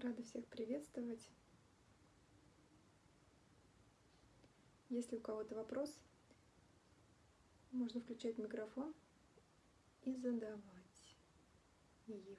Рада всех приветствовать. Если у кого-то вопрос, можно включать микрофон и задавать его.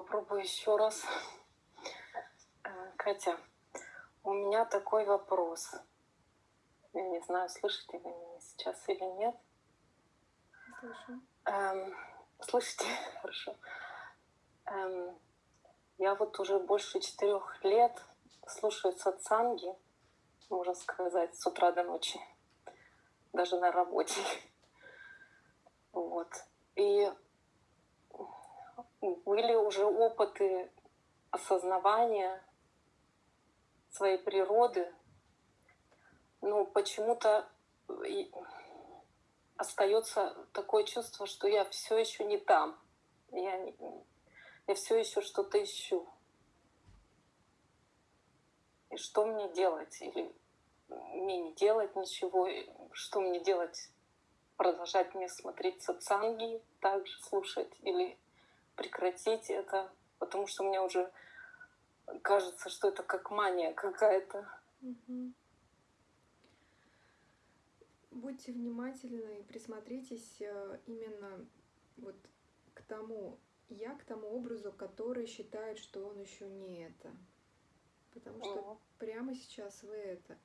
Попробую еще раз. Э, Катя, у меня такой вопрос. Я не знаю, слышите вы меня сейчас или нет. Слышу. Эм, слышите? Хорошо. Эм, я вот уже больше четырех лет слушаю сатсанги, можно сказать, с утра до ночи, даже на работе. Вот. И были уже опыты осознавания своей природы, но почему-то остается такое чувство, что я все еще не там. Я, я все еще что-то ищу. И что мне делать? Или мне не делать ничего? Что мне делать? Продолжать мне смотреть сатсанги, также слушать? Или прекратить это? Потому что мне уже кажется, что это как мания какая-то. Угу. Будьте внимательны и присмотритесь э, именно вот к тому я, к тому образу, который считает, что он еще не это. Потому что прямо сейчас вы это.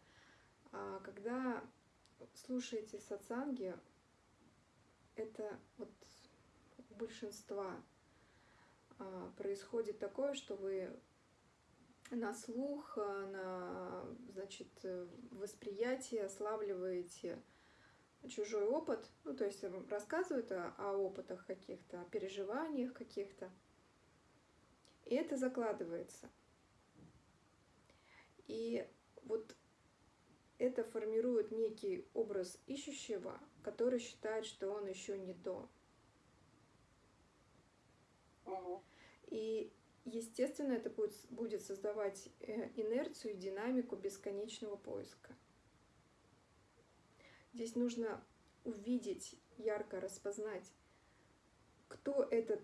А когда слушаете сатсанги, это вот у большинства происходит такое, что вы на слух, а, на значит, восприятие славливаете чужой опыт, ну, то есть рассказывают о, о опытах каких-то, о переживаниях каких-то, и это закладывается. И вот это формирует некий образ ищущего, который считает, что он еще не то. И, естественно, это будет, будет создавать э, инерцию и динамику бесконечного поиска. Здесь нужно увидеть, ярко распознать, кто этот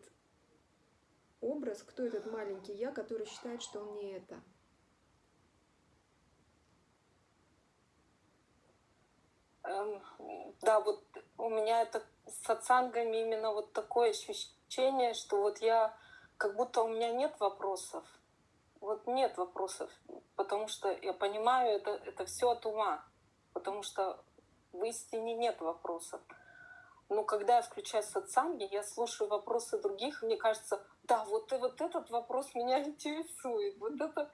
образ, кто этот маленький я, который считает, что он не это. Эм, да, вот у меня это с сатсангами именно вот такое ощущение, что вот я, как будто у меня нет вопросов. Вот нет вопросов, потому что я понимаю, это, это все от ума. Потому что в истине нет вопросов. Но когда я включаю сатсанги, я слушаю вопросы других, мне кажется, да, вот, и вот этот вопрос меня интересует. Вот, это,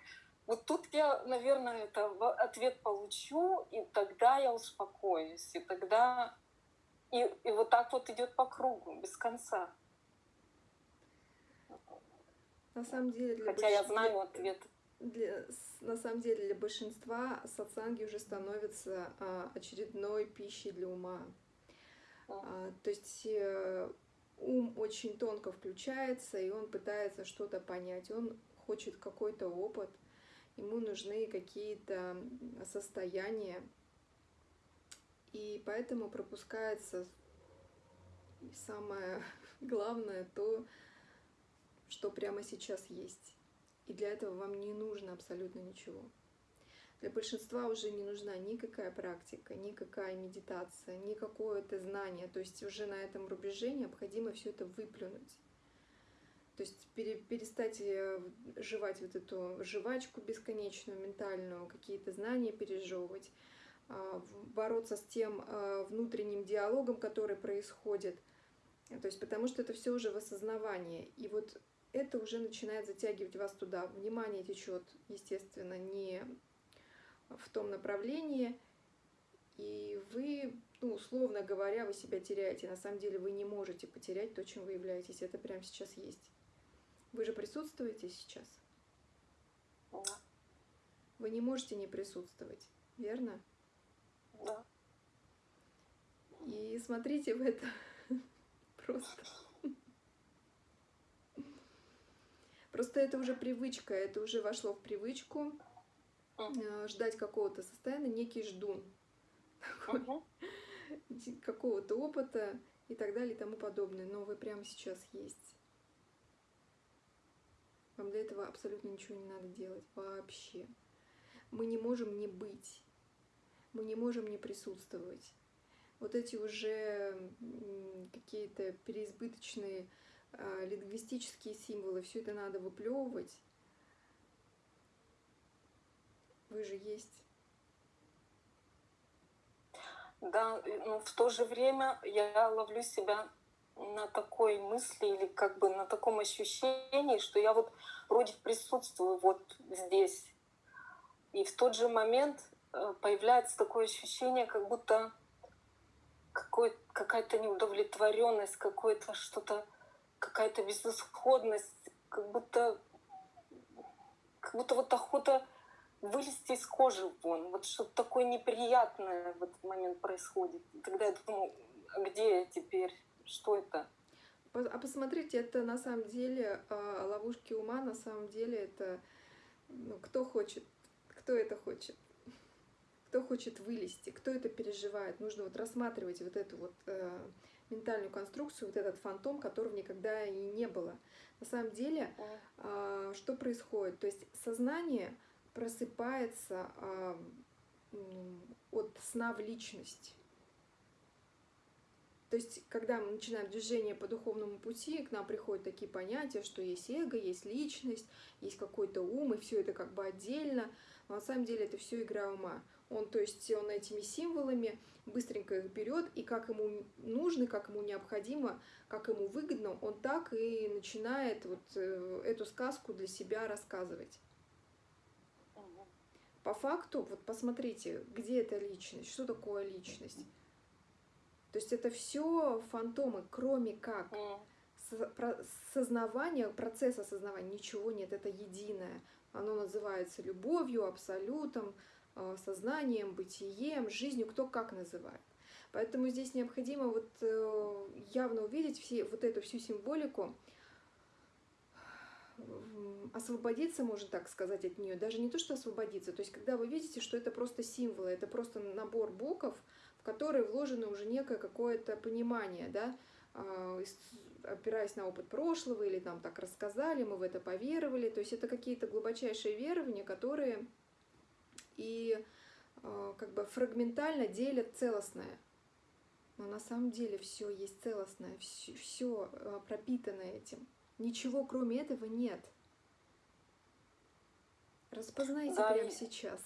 вот тут я, наверное, это ответ получу, и тогда я успокоюсь. И тогда... И, и вот так вот идет по кругу, без конца. На самом деле, для Хотя я знаю ответ для, на самом деле для большинства сатсанги уже становятся а, очередной пищей для ума. А, то есть э, ум очень тонко включается, и он пытается что-то понять. Он хочет какой-то опыт, ему нужны какие-то состояния, и поэтому пропускается самое главное то, что прямо сейчас есть. И для этого вам не нужно абсолютно ничего. Для большинства уже не нужна никакая практика, никакая медитация, никакое это знание. То есть уже на этом рубеже необходимо все это выплюнуть. То есть перестать э, жевать вот эту жвачку бесконечную, ментальную, какие-то знания пережевывать, а, бороться с тем а, внутренним диалогом, который происходит. То есть потому что это все уже в осознавании. И вот это уже начинает затягивать вас туда. Внимание течет, естественно, не в том направлении, и вы, ну, условно говоря, вы себя теряете. На самом деле вы не можете потерять то, чем вы являетесь. Это прямо сейчас есть. Вы же присутствуете сейчас? Да. Вы не можете не присутствовать, верно? Да. И смотрите в это просто. Просто это уже привычка, это уже вошло в привычку э, ждать какого-то состояния, некий ждун какого-то опыта и так далее и тому подобное. Но вы прямо сейчас есть. Вам для этого абсолютно ничего не надо делать вообще. Мы не можем не быть. Мы не можем не присутствовать. Вот эти уже какие-то переизбыточные лингвистические символы, все это надо выплевывать. Вы же есть. Да, но в то же время я ловлю себя на такой мысли или как бы на таком ощущении, что я вот вроде присутствую вот здесь. И в тот же момент э, появляется такое ощущение, как будто какая-то неудовлетворенность, какое-то что-то, какая-то безысходность, как будто, как будто вот охота вылезти из кожи вон. Вот что-то такое неприятное в этот момент происходит. Тогда я думаю, а где я теперь? Что это? А посмотрите, это на самом деле а, ловушки ума, на самом деле это ну, кто хочет, кто это хочет, кто хочет вылезти, кто это переживает. Нужно вот рассматривать вот эту вот э, ментальную конструкцию, вот этот фантом, которого никогда и не было. На самом деле, э, что происходит? То есть сознание просыпается э, от сна в личность. То есть, когда мы начинаем движение по духовному пути, к нам приходят такие понятия, что есть эго, есть личность, есть какой-то ум, и все это как бы отдельно. Но на самом деле это все игра ума. Он, то есть, он этими символами быстренько их берет, и как ему нужно, как ему необходимо, как ему выгодно, он так и начинает вот э, эту сказку для себя рассказывать. По факту, вот посмотрите, где эта личность, что такое личность. То есть это все фантомы, кроме как сознавания, процесс осознавания, ничего нет, это единое. Оно называется любовью, абсолютом, сознанием, бытием, жизнью, кто как называет. Поэтому здесь необходимо вот э, явно увидеть все, вот эту всю символику, освободиться, можно так сказать, от нее. Даже не то, что освободиться. То есть, когда вы видите, что это просто символы, это просто набор букв, в которые вложено уже некое какое-то понимание, да, а, опираясь на опыт прошлого, или нам так рассказали, мы в это поверовали. То есть это какие-то глубочайшие верования, которые и а, как бы фрагментально делят целостное. Но на самом деле все есть целостное, все, все пропитано этим. Ничего кроме этого нет. Распознайте да, прямо сейчас.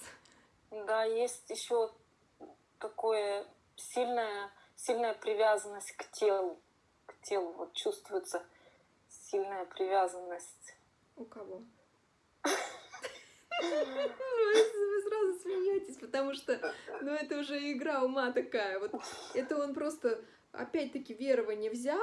Да, есть еще такое сильная, сильная привязанность к телу. К телу вот чувствуется сильная привязанность. У кого? Вы сразу смеетесь, потому что ну, это уже игра ума такая. Вот это он просто опять-таки верование взял,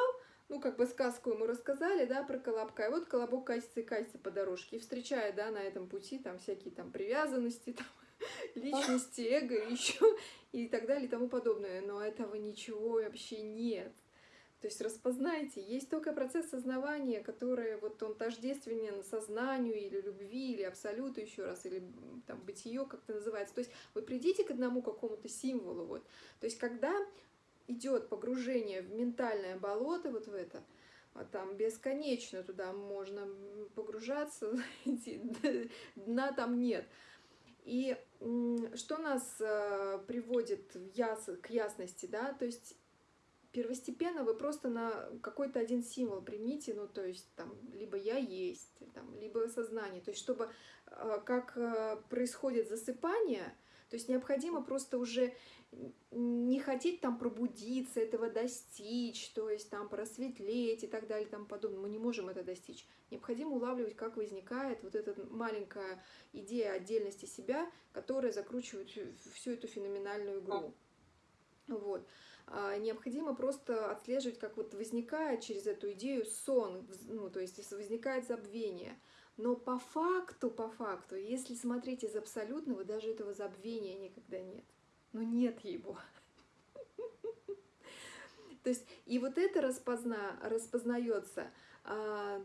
ну, как бы сказку ему рассказали, да, про Колобка, и вот Колобок катится и катится по дорожке, и встречает, да, на этом пути там всякие там привязанности, там, личности, эго, еще и так далее и тому подобное. Но этого ничего вообще нет. То есть распознайте, есть только процесс сознавания, который вот он тождественен сознанию или любви, или абсолюту еще раз, или там бытие как-то называется. То есть вы придите к одному какому-то символу. Вот. То есть когда идет погружение в ментальное болото, вот в это, а там бесконечно туда можно погружаться, дна там нет. И что нас э, приводит к ясности, да, то есть первостепенно вы просто на какой-то один символ примите, ну, то есть там либо я есть, там, либо сознание, то есть чтобы э, как э, происходит засыпание, то есть необходимо просто уже не хотеть там пробудиться, этого достичь, то есть там просветлеть и так далее и тому подобное. Мы не можем это достичь. Необходимо улавливать, как возникает вот эта маленькая идея отдельности себя, которая закручивает всю эту феноменальную игру. Вот. А необходимо просто отслеживать, как вот возникает через эту идею сон, ну, то есть возникает забвение. Но по факту, по факту, если смотреть из абсолютного, даже этого забвения никогда нет но нет его. То есть, и вот это распозна, распознается, а,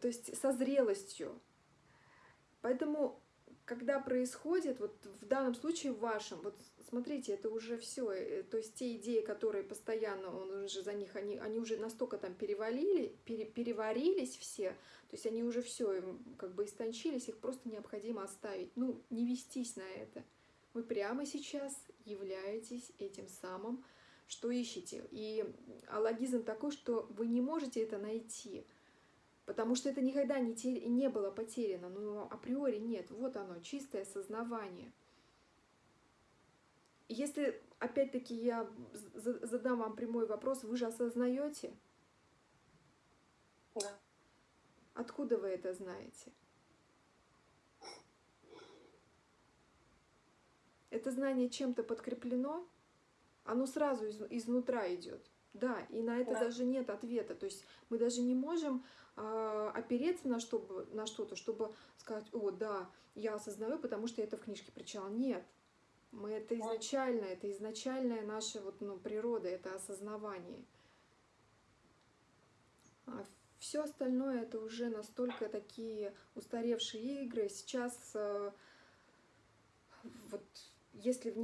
то есть со зрелостью. Поэтому, когда происходит, вот в данном случае в вашем, вот смотрите, это уже все, э, то есть те идеи, которые постоянно, он уже за них, они, они уже настолько там перевалили, пере, переварились все, то есть они уже все как бы истончились, их просто необходимо оставить, ну, не вестись на это. Вы прямо сейчас являетесь этим самым, что ищете. И алогизм такой, что вы не можете это найти, потому что это никогда не, те, не было потеряно. Ну, априори нет. Вот оно, чистое сознавание. Если, опять-таки, я задам вам прямой вопрос, вы же осознаете? Да. Откуда вы это знаете? Это знание чем-то подкреплено, оно сразу из, изнутра идет. Да, и на это да. даже нет ответа. То есть мы даже не можем э, опереться на, чтобы, на что-то, чтобы сказать, о, да, я осознаю, потому что я это в книжке прочитала. Нет. Мы это изначально, это изначальная наша вот, ну, природа, это осознавание. А все остальное это уже настолько такие устаревшие игры. Сейчас э, если,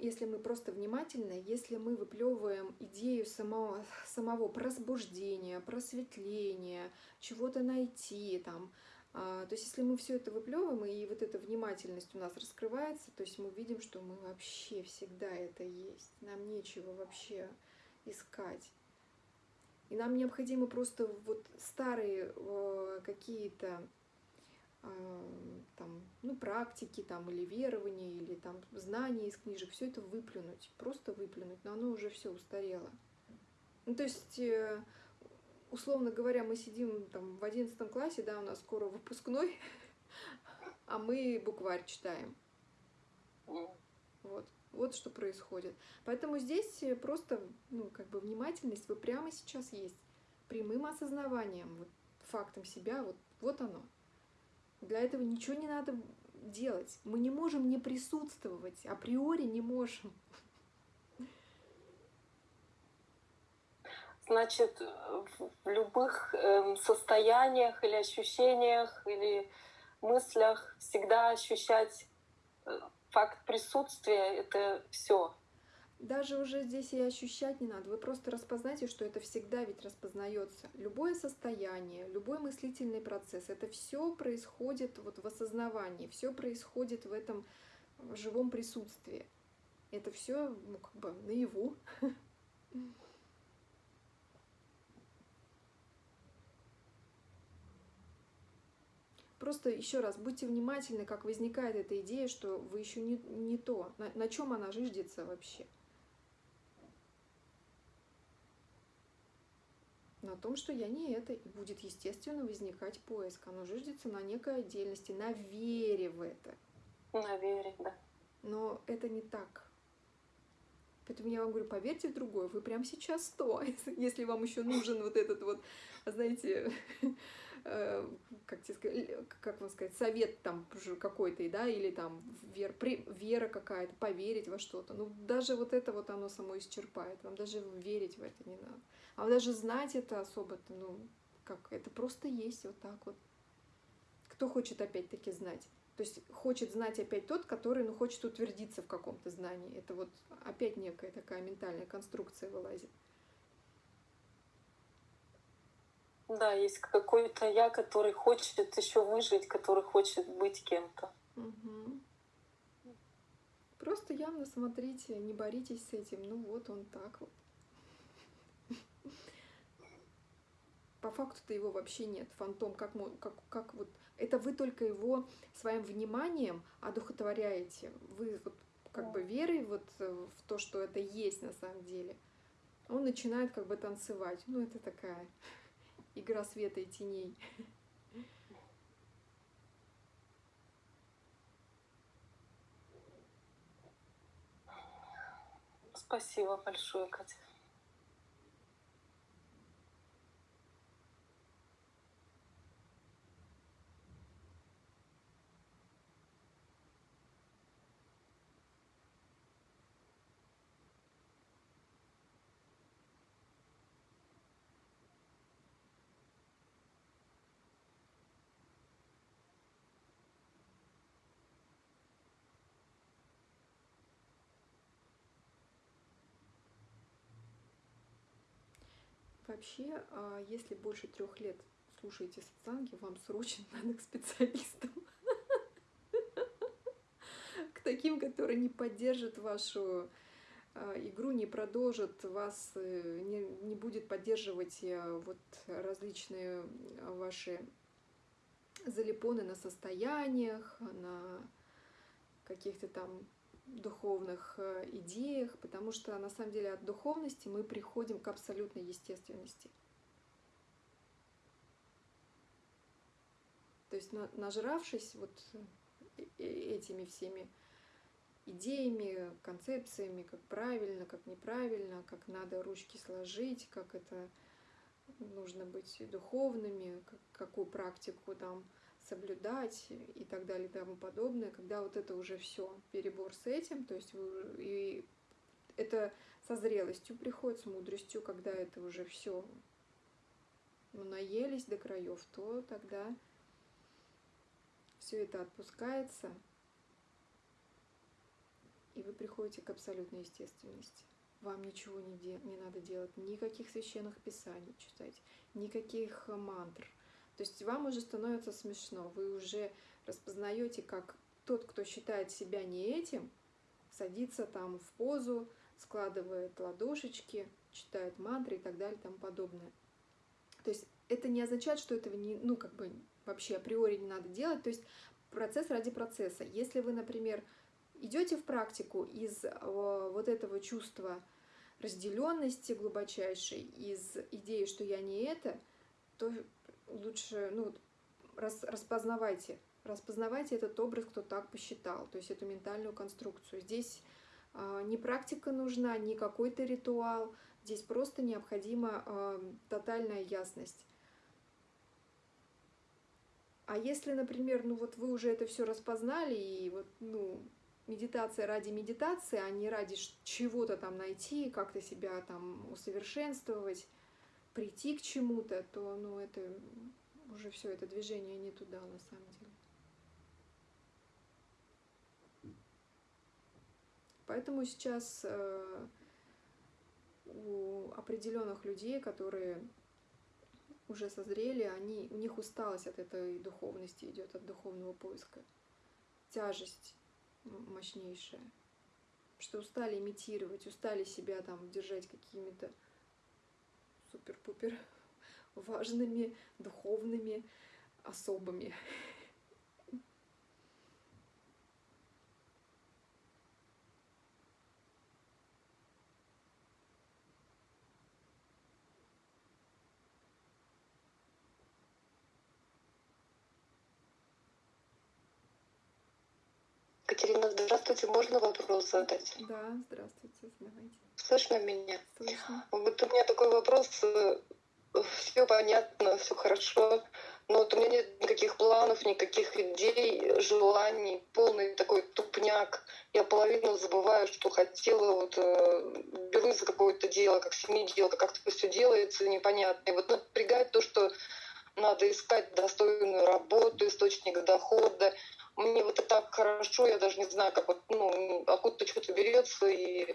если мы просто внимательны, если мы выплевываем идею самого, самого пробуждения, просветления, чего-то найти там, а, то есть если мы все это выплевываем, и вот эта внимательность у нас раскрывается, то есть мы видим, что мы вообще всегда это есть, нам нечего вообще искать. И нам необходимо просто вот старые э, какие-то там, ну, практики там, или верования, или там, знания из книжек, все это выплюнуть, просто выплюнуть, но оно уже все устарело. Ну, то есть, э, условно говоря, мы сидим там в одиннадцатом классе, да, у нас скоро выпускной, а мы букварь читаем. Вот. Вот что происходит. Поэтому здесь просто, ну, как бы внимательность вы прямо сейчас есть. Прямым осознаванием, вот, фактом себя, вот, вот оно. Для этого ничего не надо делать. Мы не можем не присутствовать, априори не можем. Значит, в любых эм, состояниях или ощущениях или мыслях всегда ощущать э, факт присутствия это все даже уже здесь и ощущать не надо. Вы просто распознайте, что это всегда ведь распознается. Любое состояние, любой мыслительный процесс, это все происходит вот в осознавании, все происходит в этом живом присутствии. Это все ну, как бы наяву. Просто еще раз, будьте внимательны, как возникает эта идея, что вы еще не, не то, на, на чем она жиждется вообще. На том, что я не это, и будет, естественно, возникать поиск. Оно жиждется на некой отдельности, на вере в это. На вере, да. Но это не так. Поэтому я вам говорю, поверьте в другое, вы прямо сейчас сто, если вам еще нужен вот этот вот, знаете, э, как, тебе сказать, как вам сказать, совет там какой-то, да, или там вер, вера какая-то, поверить во что-то. Ну, даже вот это вот оно само исчерпает, вам даже верить в это не надо. А даже знать это особо-то, ну, как, это просто есть вот так вот. Кто хочет опять-таки знать? То есть хочет знать опять тот, который, ну, хочет утвердиться в каком-то знании. Это вот опять некая такая ментальная конструкция вылазит. Да, есть какой-то я, который хочет еще выжить, который хочет быть кем-то. Угу. Просто явно смотрите, не боритесь с этим. Ну вот он так вот. По факту-то его вообще нет. Фантом, как, как, как вот... Это вы только его своим вниманием одухотворяете. Вы вот как бы верой вот э, в то, что это есть на самом деле. Он начинает как бы танцевать. Ну, это такая игра света и теней. Спасибо большое, Катя. Вообще, а, если больше трех лет слушаете сатсанги, вам срочно надо к специалистам. К таким, которые не поддержат вашу а, игру не продолжит, вас э, не, не будет поддерживать э, вот различные ваши залипоны на состояниях, на каких-то там духовных э, идеях, потому что на самом деле от духовности мы приходим к абсолютной естественности. То есть нажравшись вот этими всеми идеями, концепциями, как правильно, как неправильно, как надо ручки сложить, как это нужно быть духовными, как, какую практику там соблюдать и так далее и тому подобное, когда вот это уже все перебор с этим, то есть вы, и это со зрелостью приходит, с мудростью, когда это уже все наелись до краев, то тогда все это отпускается, и вы приходите к абсолютной естественности. Вам ничего не, де не надо делать, никаких священных писаний читать, никаких мантр. То есть вам уже становится смешно, вы уже распознаете, как тот, кто считает себя не этим, садится там в позу, складывает ладошечки, читает мантры и так далее и тому подобное. То есть это не означает, что этого не, ну, как бы вообще априори не надо делать. То есть процесс ради процесса. Если вы, например, идете в практику из вот этого чувства разделенности глубочайшей, из идеи, что я не это, то лучше ну, рас, распознавайте, распознавайте этот образ, кто так посчитал, то есть эту ментальную конструкцию. Здесь э, не практика нужна, не какой-то ритуал, здесь просто необходима э, тотальная ясность. А если, например, ну вот вы уже это все распознали, и вот, ну, медитация ради медитации, а не ради чего-то там найти, как-то себя там усовершенствовать, прийти к чему-то, то, ну, это уже все это движение не туда на самом деле. Поэтому сейчас э, у определенных людей, которые уже созрели, они, у них усталость от этой духовности идет, от духовного поиска. Тяжесть мощнейшая. Что устали имитировать, устали себя там держать какими-то супер-пупер важными, духовными особами. Катерина, здравствуйте, можно вопрос задать? Да, здравствуйте, задавайте. Слышно меня? Слышно. Вот у меня такой вопрос. Все понятно, все хорошо, но вот у меня нет никаких планов, никаких идей, желаний, полный такой тупняк. Я половину забываю, что хотела, вот э, берусь за какое-то дело, как семиделка, как-то все делается непонятно. И вот напрягает то, что надо искать достойную работу, источник дохода мне вот это так хорошо, я даже не знаю, как вот, ну, откуда-то что-то берется, и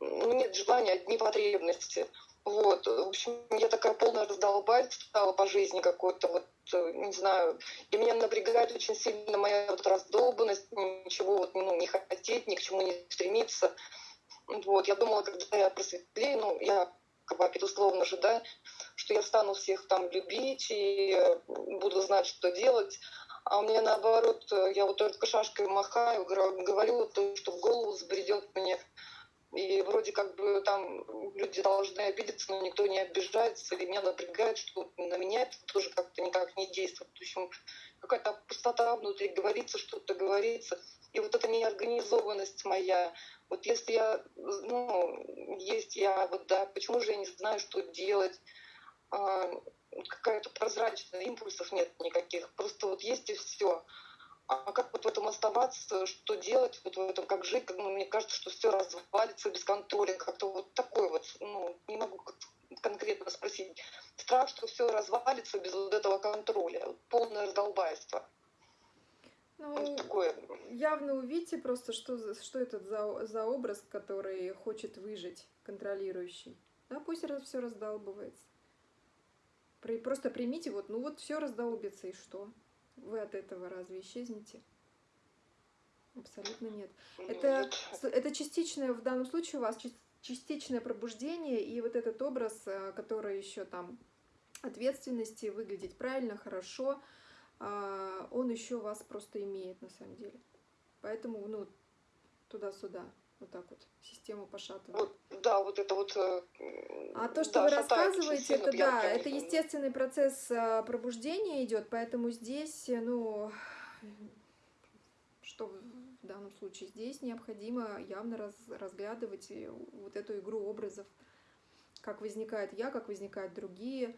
ну, нет желания, одни потребности. Вот, в общем, я такая полная раздолбать стала по жизни какой-то, вот, не знаю, и меня напрягает очень сильно моя вот раздолбанность, ничего вот, ну, не хотеть, ни к чему не стремиться. Вот, я думала, когда я просветлею, ну, я как бы условно же, да, что я стану всех там любить и буду знать, что делать. А у меня наоборот, э, я вот только шашкой махаю, говорю то, что в голову забредет мне. И вроде как бы там люди должны обидеться, но никто не обижается. И меня напрягает, что на меня это тоже как-то никак не действует. В общем, какая-то пустота внутри, говорится что-то, говорится. И вот эта неорганизованность моя, вот если я, ну, есть я, вот да, почему же я не знаю, что делать, а, какая-то прозрачная, импульсов нет никаких, просто вот есть и все. А как вот в этом оставаться, что делать, вот в этом как жить, ну, мне кажется, что все развалится без контроля, как-то вот такой вот, ну, не могу конкретно спросить. Страх, что все развалится без вот этого контроля, полное раздолбайство. Ну, вот такое. явно увидите просто, что, что это за, за образ, который хочет выжить, контролирующий. Да, пусть все раздолбывается. Просто примите, вот, ну вот все раздолбится, и что? Вы от этого разве исчезнете? Абсолютно нет. Ну, Это, это частичное, в данном случае у вас частичное пробуждение, и вот этот образ, э, который еще там ответственности, выглядеть правильно, хорошо, а, он еще вас просто имеет на самом деле. Поэтому, ну, туда-сюда, вот так вот, систему пошатывает. Вот, да, вот это вот... э, А то, что да, вы рассказываете, это да, это естественный процесс а, пробуждения идет, поэтому здесь, э, ну, что в данном случае здесь необходимо явно раз- разглядывать э, вот эту игру образов, как возникает я, как возникают другие,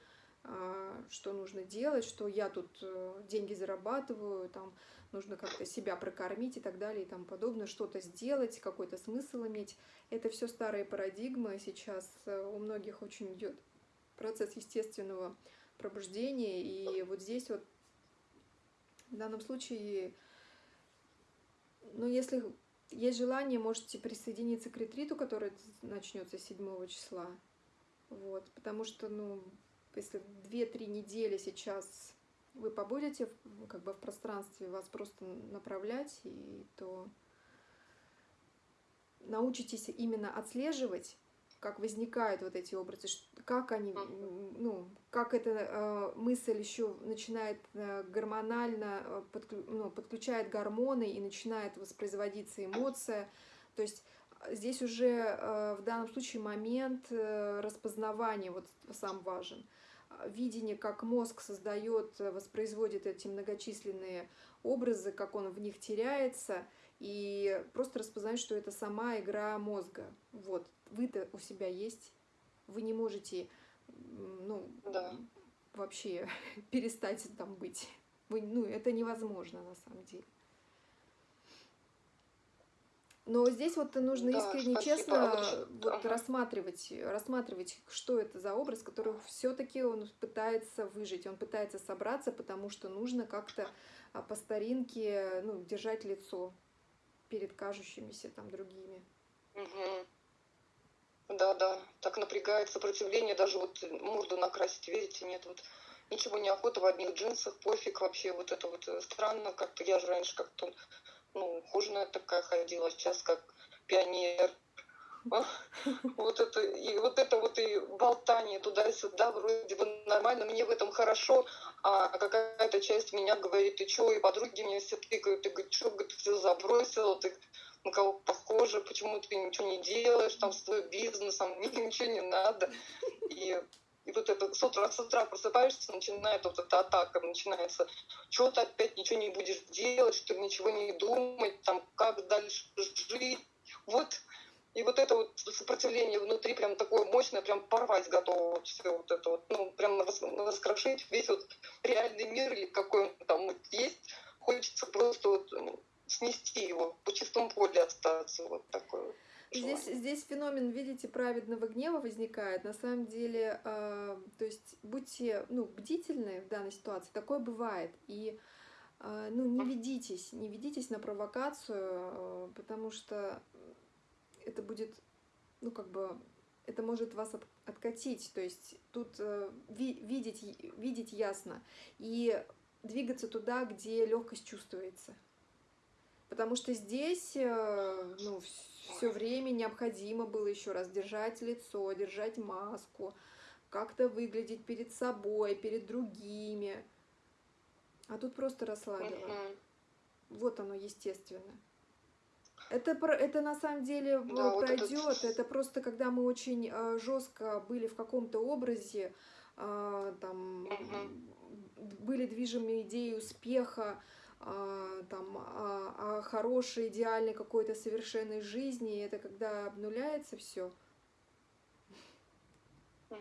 что нужно делать, что я тут э, деньги зарабатываю, там нужно как-то себя прокормить и так далее и тому подобное, что-то сделать, какой-то смысл иметь. Это все старые парадигмы. Сейчас э, у многих очень идет процесс естественного пробуждения. И вот здесь вот в данном случае, ну, если есть желание, можете присоединиться к ретриту, который начнется 7 числа. Вот, потому что, ну, если 2-3 недели сейчас вы побудете как бы в пространстве, вас просто направлять, и то научитесь именно отслеживать, как возникают вот эти образы, как они, ну, как эта э, мысль еще начинает э, гормонально, э, подклю- ну, подключает гормоны и начинает воспроизводиться эмоция. То есть здесь уже э, в данном случае момент э, распознавания вот сам важен. Видение, как мозг создает, э, воспроизводит эти многочисленные образы, как он в них теряется, и просто распознать, что это сама игра мозга. Вот, вы-то у себя есть, вы не можете, ну, Да. вообще перестать там быть. Вы, ну, это невозможно на самом деле. Но здесь вот нужно Да, искренне, спасибо. честно вот ага. рассматривать, рассматривать, что это за образ, который все-таки он пытается выжить, он пытается собраться, потому что нужно как-то а, по старинке ну, держать лицо перед кажущимися там другими. Мгм. Да, да, так напрягает сопротивление, даже вот морду накрасить, видите, нет, вот ничего не охота в одних джинсах, пофиг вообще, вот это вот э, странно, как-то я же раньше как-то, ну, ухоженная такая ходила, сейчас как пионер. Вот это, и вот это вот и болтание туда-сюда, вроде бы нормально, мне в этом хорошо, а какая-то часть меня говорит, ты чё, и подруги мне все тыкают, ты говоришь, что ты все забросила, ты на кого похоже, почему ты ничего не делаешь, там свой бизнес, а мне ничего не надо. И, и вот это с утра, с утра просыпаешься, начинает вот эта атака, начинается, что ты опять ничего не будешь делать, чтобы ничего не думать, там, как дальше жить. Вот, и вот это вот сопротивление внутри прям такое мощное, прям порвать готово вот все вот это вот, ну, прям рас- раскрошить весь вот реальный мир или какой он там вот есть. Хочется просто вот м, снести его, по чистому поле остаться, вот такое вот Здесь, здесь феномен, видите, праведного гнева возникает. На самом деле, э, то есть будьте ну, бдительны в данной ситуации. Такое бывает. И э, ну, не ведитесь, не ведитесь на провокацию, э, потому что это будет, ну, как бы, это может вас от- откатить. То есть тут э, ви- видеть, видеть ясно и двигаться туда, где легкость чувствуется. Потому что здесь э, ну, все время необходимо было еще раз держать лицо, держать маску, как-то выглядеть перед собой, перед другими. А тут просто расслабила. Мгм. Вот оно естественно. Это, это на самом деле э, Да, вот этот- пройдет. Это просто когда мы очень э, жестко были в каком-то образе, э, там Мгм. были движимы идеей успеха, там, о, о хорошей, идеальной какой-то совершенной жизни. И это когда обнуляется все.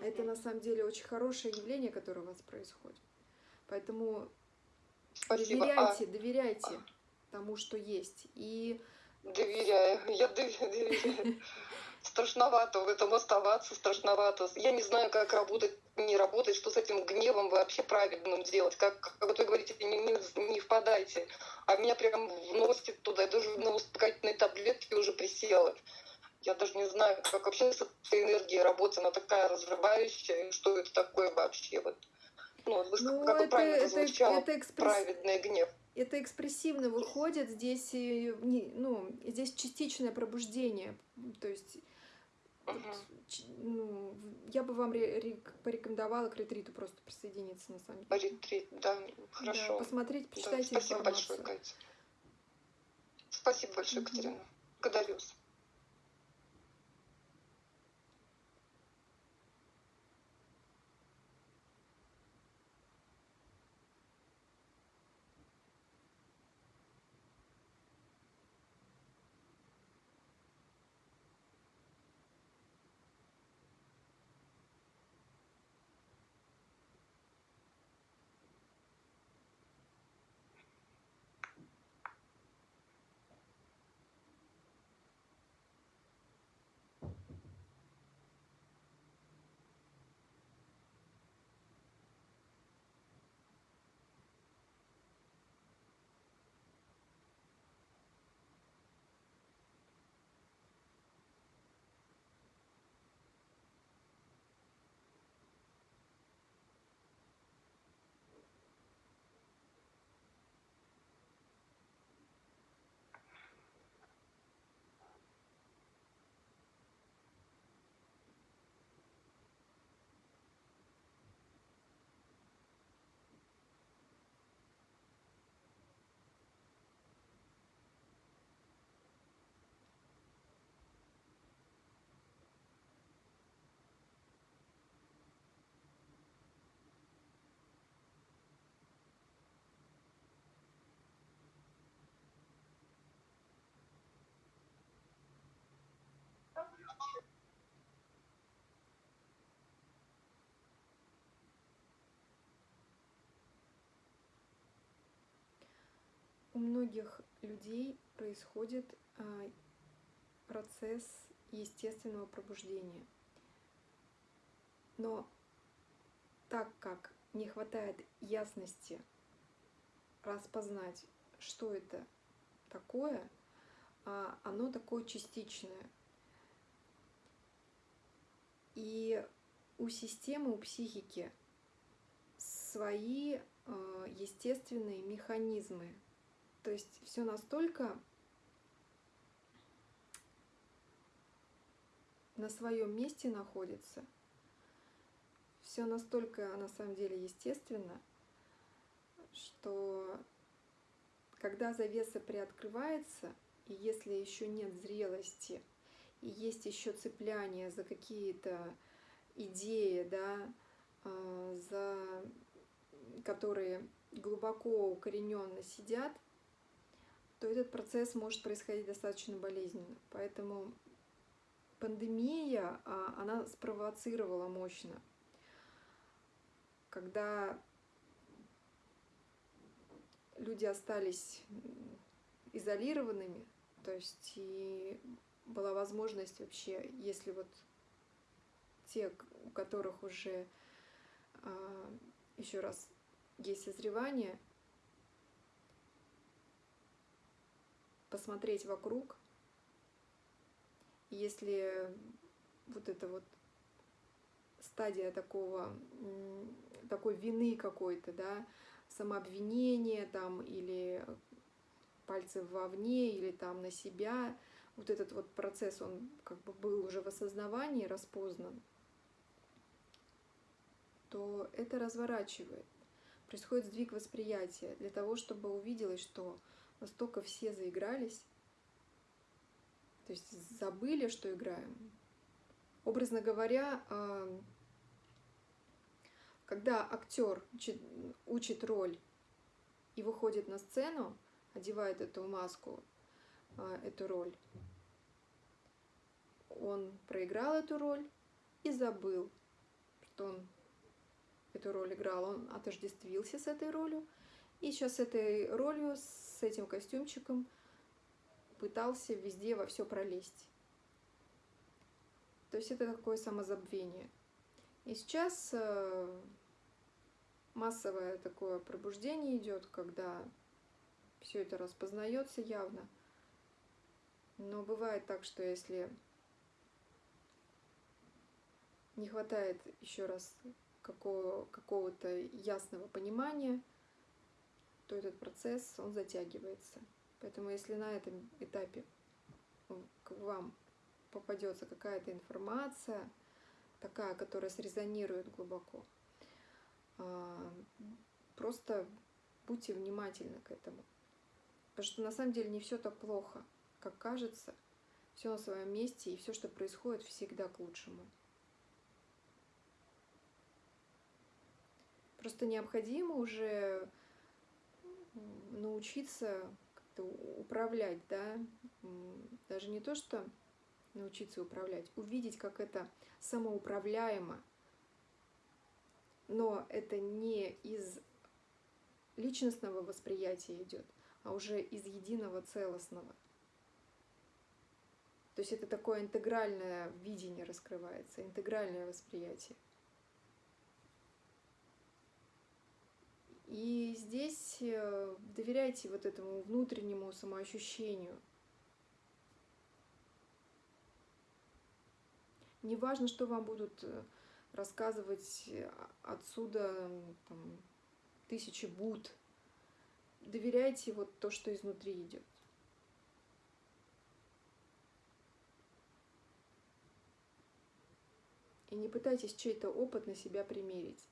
Это на самом деле очень хорошее явление, которое у вас происходит. Поэтому Спасибо. А, доверяйте, доверяйте тому, что есть. И доверяю, я дов- доверяю. Страшновато в этом оставаться, страшновато. Я не знаю, как работать, не работать, что с этим гневом вообще правильным делать. Как, как вы говорите, не, не, не впадайте. А меня прям вносит туда, я даже на успокоительные таблетки уже присела. Я даже не знаю, как вообще с этой энергией работать. Она такая разрывающая. Что это такое вообще? Вот. Ну, вы ну, как это, правильно это, это звучало? это экспресс- Праведный гнев. это экспрессивно выходит, здесь, не- ну, здесь частичное пробуждение, то есть ну, я бы вам ре- рек- порекомендовала к ретриту просто присоединиться на самом деле. Ретрит, да, Да, хорошо. посмотреть, Да, почитайте спасибо большое, информацию. Катя. Спасибо большое, Мгм. Екатерина. Благодарю вас. Многих людей происходит а, процесс естественного пробуждения. Но так как не хватает ясности распознать, что это такое, а оно такое частичное. И у системы, у психики свои э, естественные механизмы. То есть все настолько на своем месте находится, все настолько на самом деле естественно, что когда завеса приоткрывается, и если еще нет зрелости, и есть еще цепляние за какие-то идеи, да, э, за которые глубоко укорененно сидят, то этот процесс может происходить достаточно болезненно. Поэтому пандемия, а, она спровоцировала мощно. Когда люди остались изолированными, то есть и была возможность вообще, если вот те, у которых уже а, еще раз есть созревание, посмотреть вокруг, если вот эта вот стадия такого, такой вины какой-то, да, самообвинения там или пальцы вовне или там на себя, вот этот вот процесс, он как бы был уже в осознавании распознан, то это разворачивает. Происходит сдвиг восприятия для того, чтобы увиделось, что настолько все заигрались, то есть забыли, что играем. Образно говоря, когда актер учит роль и выходит на сцену, одевает эту маску, эту роль, он проиграл эту роль и забыл, что он эту роль играл, он отождествился с этой ролью, и сейчас этой ролью, с этим костюмчиком пытался везде во все пролезть. То есть это такое самозабвение. И сейчас массовое такое пробуждение идет, когда все это распознается явно. Но бывает так, что если не хватает еще раз какого, какого-то ясного понимания, то этот процесс, он затягивается. Поэтому если на этом этапе к вам попадется какая-то информация, такая, которая срезонирует глубоко, а, просто будьте внимательны к этому. Потому что на самом деле не все так плохо, как кажется. Все на своем месте, и все, что происходит, всегда к лучшему. Просто необходимо уже научиться как-то управлять, да, даже не то, что научиться управлять, увидеть, как это самоуправляемо, но это не из личностного восприятия идет, а уже из единого целостного. То есть это такое интегральное видение раскрывается, интегральное восприятие. И здесь э, доверяйте вот этому внутреннему самоощущению. Не важно, что вам будут э, рассказывать э, отсюда там, тысячи буд. Доверяйте вот то, что изнутри идет. И не пытайтесь чей-то опыт на себя примерить.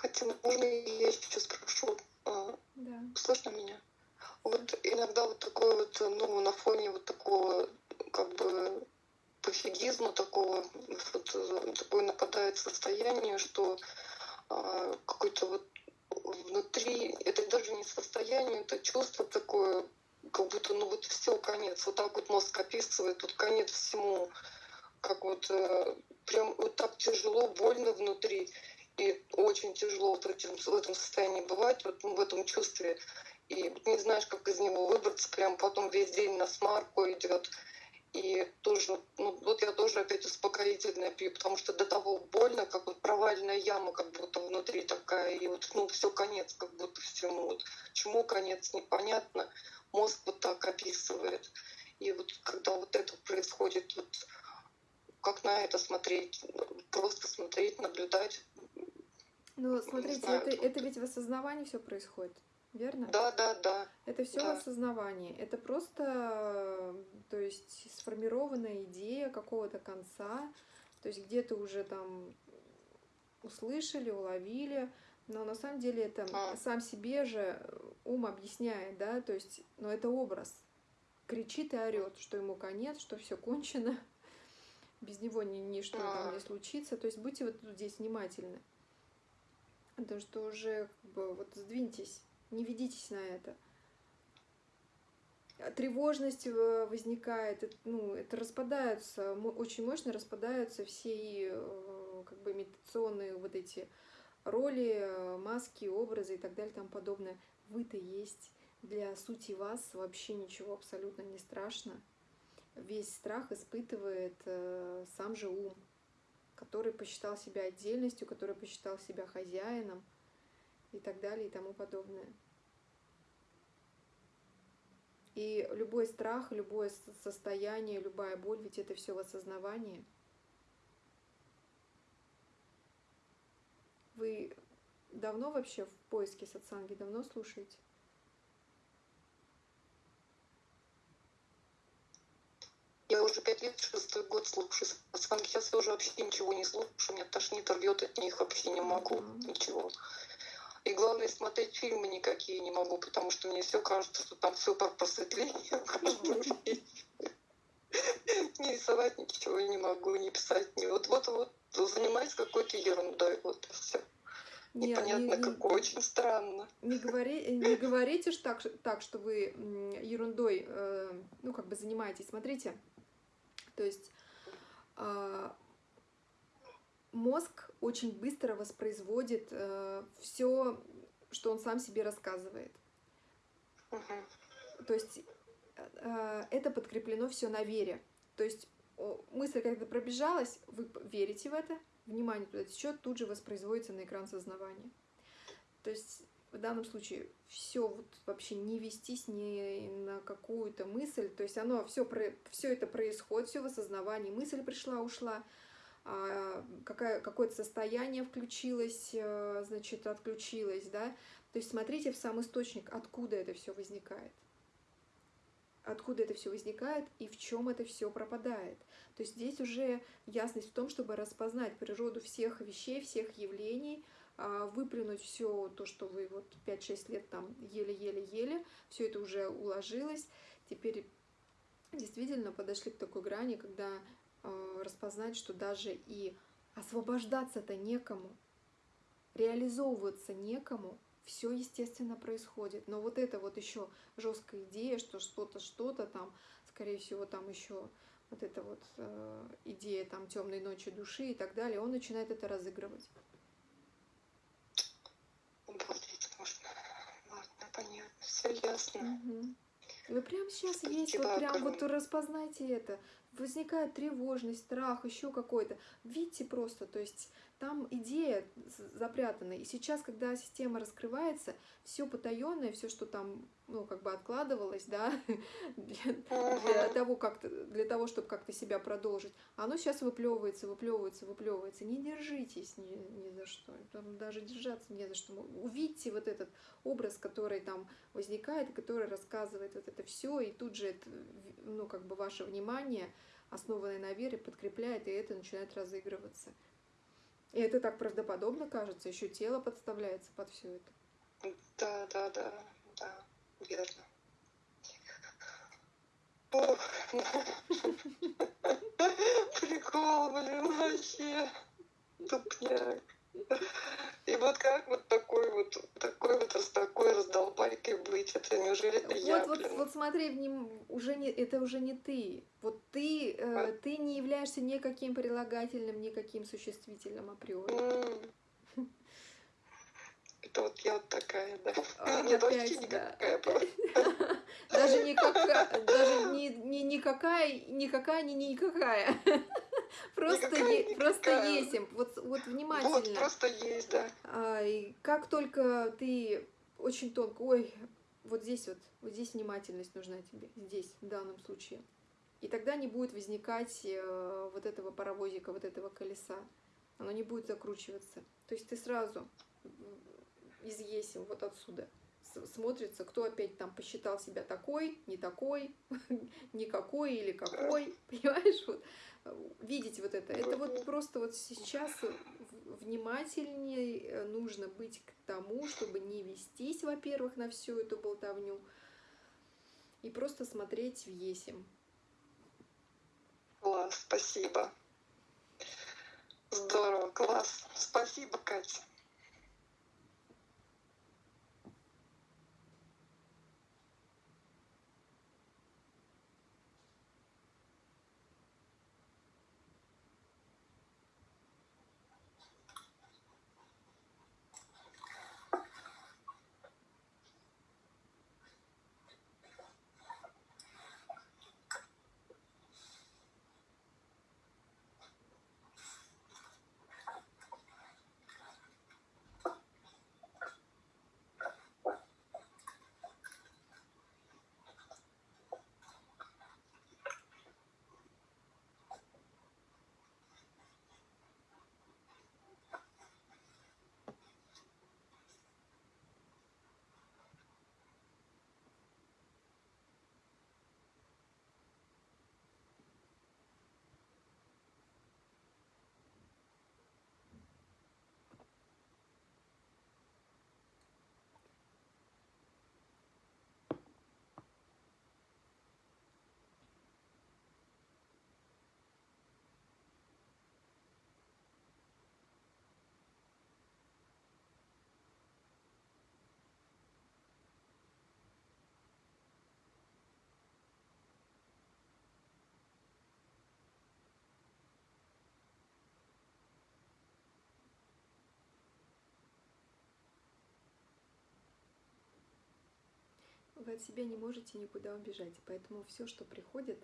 Катя, можно я еще спрошу? А, Да. Слышно меня? Вот иногда вот такой вот, ну, на фоне вот такого, как бы, пофигизма такого, вот такое нападает состояние, что а, какой-то вот внутри, это даже не состояние, это чувство такое, как будто, ну вот все, конец. Вот так вот мозг описывает, тут конец всему. Как вот э, прям вот так тяжело, больно внутри. И очень тяжело в, этим, в этом состоянии бывать, вот в этом чувстве. И не знаешь, как из него выбраться, прям потом весь день на смарку идет. И тоже, ну вот я тоже опять успокоительное пью, потому что до того больно, как вот провальная яма, как будто внутри такая, и вот, ну, все конец, как будто всему. Вот, чему конец, непонятно. Мозг вот так описывает. И вот когда вот это происходит, вот как на это смотреть? Просто смотреть, наблюдать. Ну, смотрите, это, это ведь в осознавании все происходит, верно? Да, да, да. Это все Да. в осознавании. Это просто, э, то есть, сформированная идея какого-то конца, то есть где-то уже там услышали, уловили, но на самом деле это А. сам себе же ум объясняет, да, то есть, но это образ. Кричит и орет, что ему конец, что все кончено, без него ни, ничто там А. не случится. То есть будьте вот здесь внимательны. Потому что уже как бы вот сдвиньтесь, не ведитесь на это. А Тревожность э, возникает, ну, это распадаются, очень мощно распадаются все э, как бы имитационные вот эти роли, э, маски, образы и так далее и подобное. Вы-то есть. Для сути вас вообще ничего абсолютно не страшно. Весь страх испытывает сам же ум, который посчитал себя отдельностью, который посчитал себя хозяином и так далее и тому подобное. И любой страх, любое состояние, любая боль, ведь это все в осознавании. Вы давно вообще в поиске сатсанги, давно слушаете? Я уже пять лет, шестой год слушаю сатсанги. Сейчас я уже вообще ничего не слушаю. Меня тошнит, рвет от них, вообще не могу. Ничего. И главное, смотреть фильмы никакие не могу, потому что мне все кажется, что там все про просветление в каждом фильме. Не рисовать ничего не могу, не писать. Не. Вот, вот, вот занимаюсь какой-то ерундой. Вот все. Не, Непонятно не- какой, очень странно. Не, говори, не говорите ж так, так, что вы ерундой, э, ну, как бы занимаетесь. Смотрите, то есть а, мозг очень быстро воспроизводит все, что он сам себе рассказывает. Мгм. То есть э, это подкреплено все на вере. То есть мысль когда пробежалась, вы верите в это, внимание туда течет, тут же воспроизводится на экран сознавания. То есть в данном случае все вот вообще не вестись ни на какую-то мысль, то есть оно все все это происходит, все в осознавании, мысль пришла, ушла, а, какое-то состояние включилось, э, значит, отключилось, да. То есть смотрите в сам источник, откуда это все возникает откуда это все возникает и в чем это все пропадает. То есть здесь уже ясность в том, чтобы распознать природу всех вещей, всех явлений, выплюнуть все то, что вы вот 5-6 лет там еле-еле-еле, все это уже уложилось. Теперь действительно подошли к такой грани, когда э, распознать, что даже и освобождаться-то некому, реализовываться некому, все естественно происходит. Но вот это вот еще жесткая идея, что что-то, что-то там, скорее всего, там еще вот эта вот э, идея там темной ночи души и так далее, он начинает это разыгрывать. Обалдеть можно. Ладно, понятно. Все ясно. Мгм. Вы прямо сейчас есть, вот прям вот распознайте это. Возникает тревожность, страх, еще какой-то. Видите просто, то есть там идея запрятана. И сейчас, когда система раскрывается, все потаенное, все, что там, ну, как бы откладывалось, да, для, того, как для того, чтобы как-то себя продолжить, оно сейчас выплевывается, выплевывается, выплевывается. Не держитесь ни, ни за что. Там даже держаться не за что. Увидьте вот этот образ, который там возникает, который рассказывает вот это все, и тут же это, ну, как бы ваше внимание, основанное на вере, подкрепляет, и это начинает разыгрываться. И это так правдоподобно кажется, еще тело подставляется под все это. Да, да, да, да, верно. Прикол, блин, вообще. Тупняк. И вот как вот такой вот, такой вот такой раздолбайкой быть? Это неужели это вот, я, вот, блин? вот смотри, вним- уже не, это уже не ты. Вот ты, э, А. ты не являешься никаким прилагательным, никаким существительным априори. М. Это вот я вот такая, да. А, Нет, вообще опять, да, никакая просто. Даже никакая, даже не, не никакая, никакая, не никакая. Просто, е- просто есим. Вот, вот Вот, внимательно. просто есть, да. А, и как только ты очень тонко, ой, вот здесь вот, вот здесь внимательность нужна тебе, здесь, в данном случае. И тогда не будет возникать э, вот этого паровозика, вот этого колеса. Оно не будет закручиваться. То есть ты сразу из есим вот отсюда смотрится, кто опять там посчитал себя такой, не такой, никакой или какой, понимаешь? Вот, э, видеть вот это. Это вот просто вот сейчас внимательнее э, нужно быть к тому, чтобы не вестись, во-первых, на всю эту болтовню, и просто смотреть в есим. Класс, спасибо. Здорово, класс. Спасибо, Катя. Вы от себя не можете никуда убежать, поэтому все, что приходит,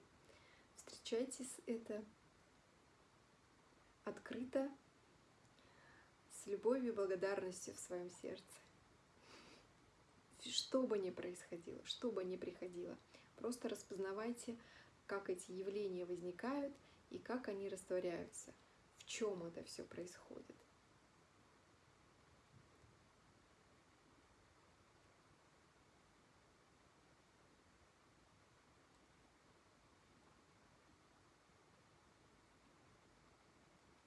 встречайте с это открыто, с любовью и благодарностью в своем сердце. Что бы ни происходило, что бы ни приходило, просто распознавайте, как эти явления возникают и как они растворяются, в чем это все происходит.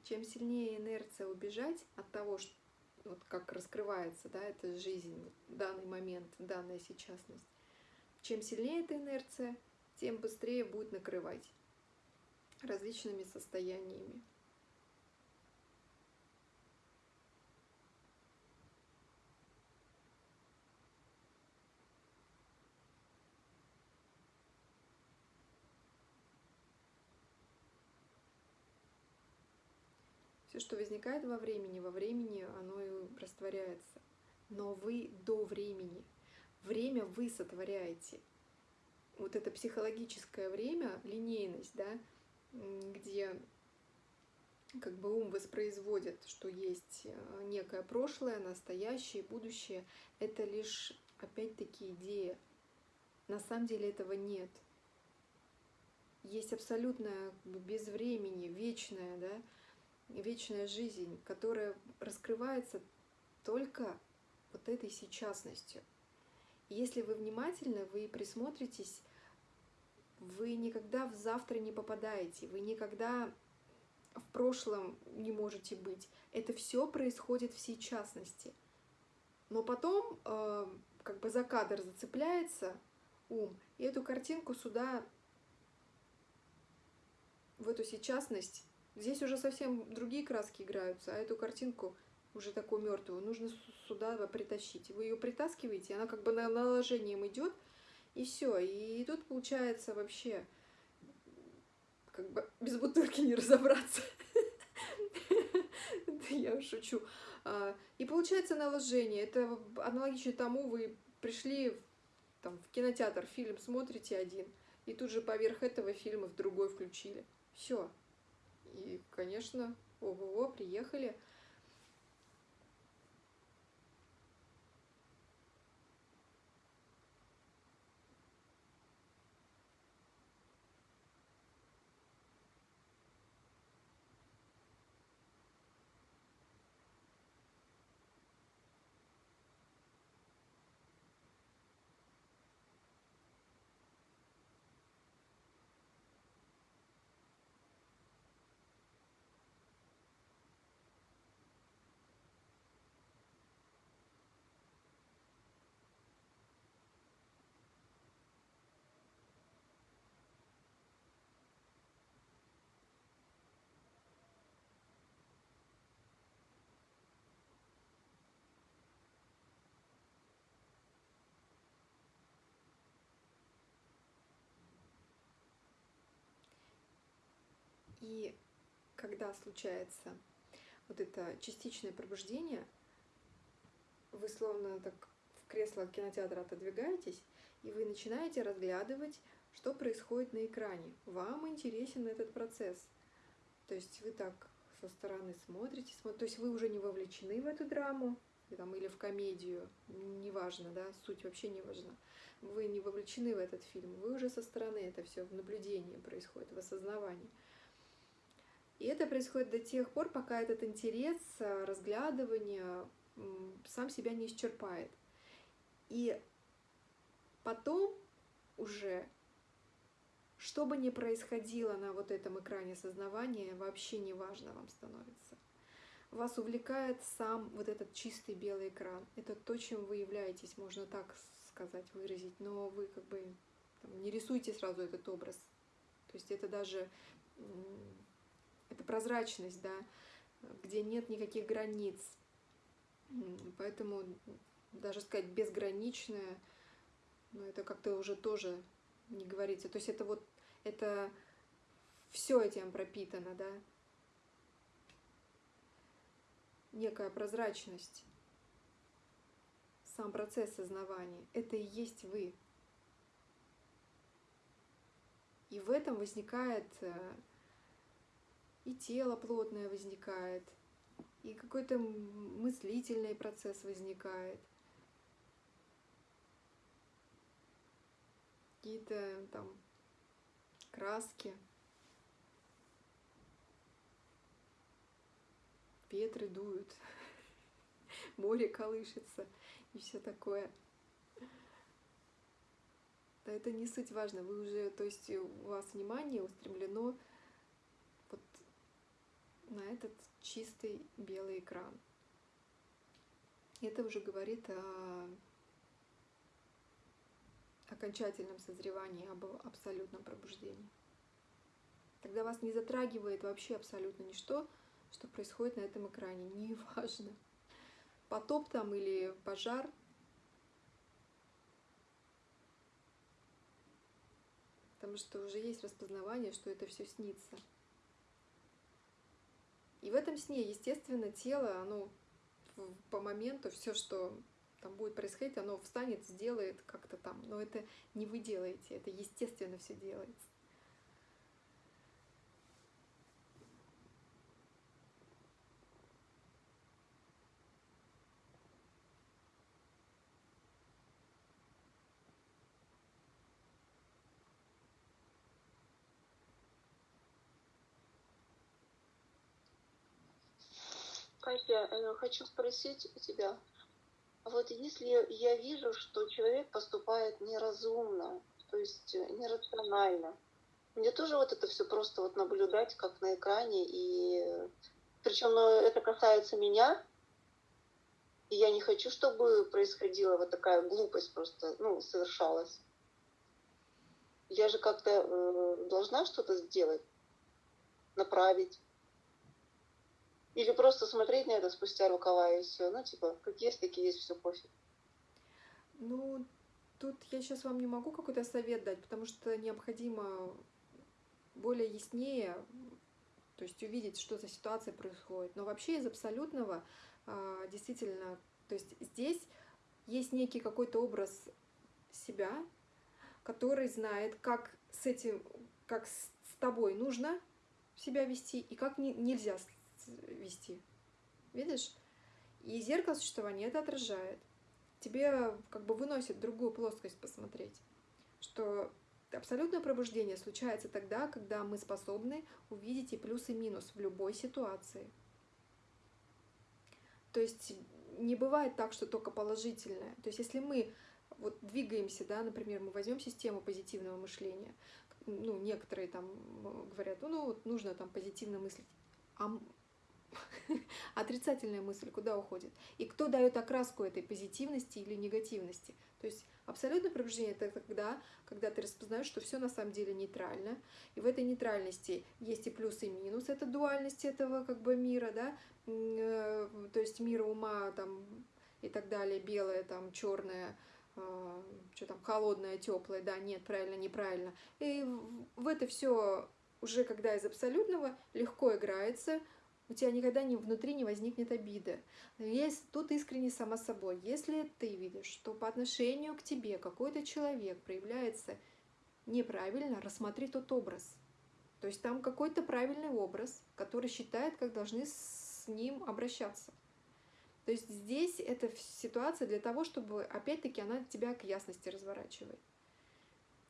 Чем сильнее инерция убежать от того, что, вот как раскрывается да, эта жизнь, данный момент, данная сейчасность, чем сильнее эта инерция, тем быстрее будет накрывать различными состояниями. Все, что возникает во времени, во времени оно и растворяется. Но вы до времени. Время вы сотворяете. Вот это психологическое время, линейность, да, где как бы ум воспроизводит, что есть э, некое прошлое, настоящее, будущее. Это лишь, опять-таки, идея. На самом деле этого нет. Есть абсолютное как бы, без времени, вечное, да, вечная жизнь, которая раскрывается только вот этой сейчасностью. Если вы внимательны, вы присмотритесь, вы никогда в завтра не попадаете, вы никогда в прошлом не можете быть. Это все происходит в сейчасности. Но потом э, как бы за кадр зацепляется ум, и эту картинку сюда, в эту сейчасность, здесь уже совсем другие краски играются, а эту картинку уже такую мертвую нужно сюда притащить. Вы ее притаскиваете, она как бы на наложением идет, и все. И тут получается вообще как бы без бутылки не разобраться. Я шучу. А, и получается наложение. Это аналогично тому, вы пришли там, в кинотеатр, фильм смотрите один, и тут же поверх этого фильма в другой включили. Все. И, конечно, ого-го, приехали. И когда случается вот это частичное пробуждение, вы словно так в кресло кинотеатра отодвигаетесь, и вы начинаете разглядывать, что происходит на экране. Вам интересен этот процесс. То есть вы так со стороны смотрите, смотрите, то есть вы уже не вовлечены в эту драму, там, или в комедию, неважно, да, суть вообще не важна. Вы не вовлечены в этот фильм, вы уже со стороны это все в наблюдении происходит, в осознавании. И это происходит до тех пор, пока этот интерес, э, разглядывание сам себя не исчерпает. И потом уже, что бы ни происходило на вот этом экране сознавания, вообще не важно вам становится. Вас увлекает сам вот этот чистый белый экран. Это то, чем вы являетесь, можно так сказать, выразить, но вы как бы там, не рисуйте сразу этот образ. То есть это даже это прозрачность, да, где нет никаких границ. Поэтому даже сказать безграничное, ну, это как-то уже тоже не говорится. То есть это вот, это все этим пропитано, да. Некая прозрачность, сам процесс сознавания, это и есть вы. И в этом возникает э, и тело плотное возникает, и какой-то мыслительный процесс возникает. Какие-то там краски, ветры дуют, море колышется и все такое. Да это не суть важно, вы уже, то есть у вас внимание устремлено на этот чистый белый экран. Это уже говорит о окончательном созревании, об абсолютном пробуждении. Тогда вас не затрагивает вообще абсолютно ничто, что происходит на этом экране. Неважно, потоп там или пожар. Потому что уже есть распознавание, что это все снится. И в этом сне, естественно, тело, оно по моменту все, что там будет происходить, оно встанет, сделает как-то там. Но это не вы делаете, это естественно все делается. Катя, э, хочу спросить у тебя, вот если я вижу, что человек поступает неразумно, то есть э, нерационально, мне тоже вот это все просто вот наблюдать, как на экране, и Причем ну, это касается меня, и я не хочу, чтобы происходила вот такая глупость просто, ну, совершалась. Я же как-то э, должна что-то сделать, направить. Или просто смотреть на это спустя рукава и все. Ну, типа, как есть, такие есть, все пофиг. Ну, тут я сейчас вам не могу какой-то совет дать, потому что необходимо более яснее, то есть увидеть, что за ситуация происходит. Но вообще из абсолютного а, действительно, то есть здесь есть некий какой-то образ себя, который знает, как с этим, как с тобой нужно себя вести и как не, нельзя вести. Видишь? И зеркало существования это отражает. Тебе как бы выносит другую плоскость посмотреть, что абсолютное пробуждение случается тогда, когда мы способны увидеть и плюс, и минус в любой ситуации. То есть не бывает так, что только положительное. То есть если мы вот двигаемся, да, например, мы возьмем систему позитивного мышления, ну, некоторые там говорят, ну, вот нужно там позитивно мыслить. А отрицательная мысль куда уходит? И кто дает окраску этой позитивности или негативности? То есть абсолютное пробуждение это тогда, когда ты распознаешь, что все на самом деле нейтрально, и в этой нейтральности есть и плюс, и минус, это дуальность этого как бы мира, да, э, то есть мира ума там и так далее, белое, там, черное, э, что там, холодное, теплое, да, нет, правильно, неправильно. И в это все уже когда из абсолютного легко играется, у тебя никогда не, внутри не возникнет обиды. Есть, тут искренне сама собой. Если ты видишь, что по отношению к тебе какой-то человек проявляется неправильно, рассмотри тот образ. То есть там какой-то правильный образ, который считает, как должны с ним обращаться. То есть здесь эта ситуация для того, чтобы, опять-таки, она тебя к ясности разворачивает.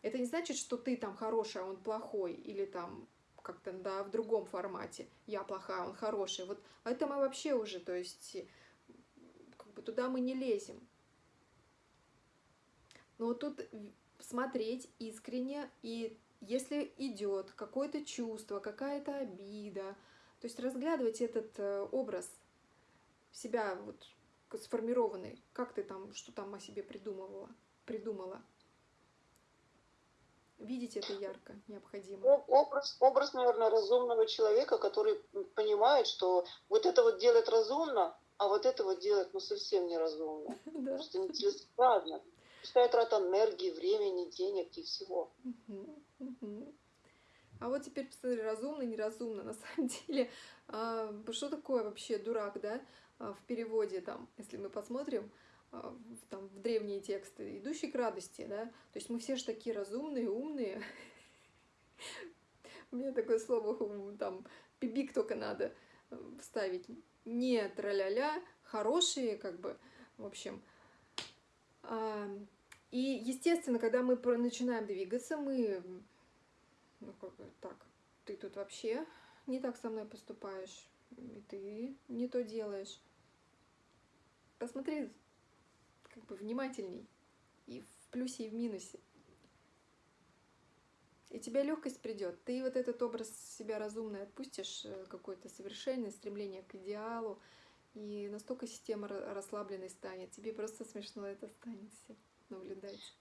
Это не значит, что ты там хороший, а он плохой, или там как-то да, в другом формате. Я плохая, он хороший. Вот это мы вообще уже, то есть как бы туда мы не лезем. Но тут смотреть искренне, и если идет какое-то чувство, какая-то обида, то есть разглядывать этот э, образ себя вот сформированный, как ты там, что там о себе придумывала, придумала видеть это ярко необходимо. Образ, образ, наверное, разумного человека, который понимает, что вот это вот делать разумно, а вот это вот делать ну совсем неразумно. Да. Просто нецелесообразно. Пустая трата энергии, времени, денег и всего. А вот теперь посмотри, разумно, неразумно. На самом деле, а, что такое вообще дурак, да, а, в переводе там, если мы посмотрим, а, там, в древние тексты, идущий к радости, да, то есть мы все же такие разумные, умные. Меня такое слово, там, пибик только надо э, вставить. Не траля-ля, хорошие, как бы, в общем. И, естественно, когда мы начинаем двигаться, мы, ну, как бы, так, ты тут вообще не так со мной поступаешь, и ты не то делаешь. Посмотри как бы внимательней и в плюсе, и в минусе. И тебе легкость придет. Ты вот этот образ себя разумный отпустишь, э, какое-то совершенное стремление к идеалу, и настолько система расслабленной станет. Тебе просто смешно это станет все наблюдать.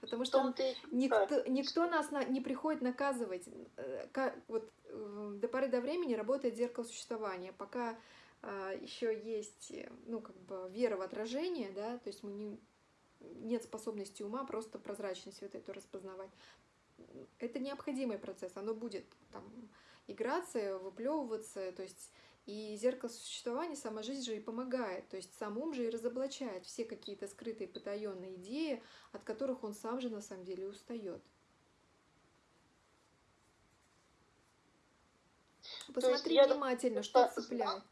Потому что никто, никто нас на, не приходит наказывать. Э, вот э, до поры до времени работает зеркало существования. Пока еще есть, э, ну, как бы вера в отражение, да, то есть мы не, нет способности ума просто прозрачность вот эту распознавать. Это необходимый процесс, оно будет там играться, выплевываться, то есть и зеркало существования, сама жизнь же и помогает, то есть сам ум же и разоблачает все какие-то скрытые потаенные идеи, от которых он сам же на самом деле устает. Посмотри внимательно, что цепляет.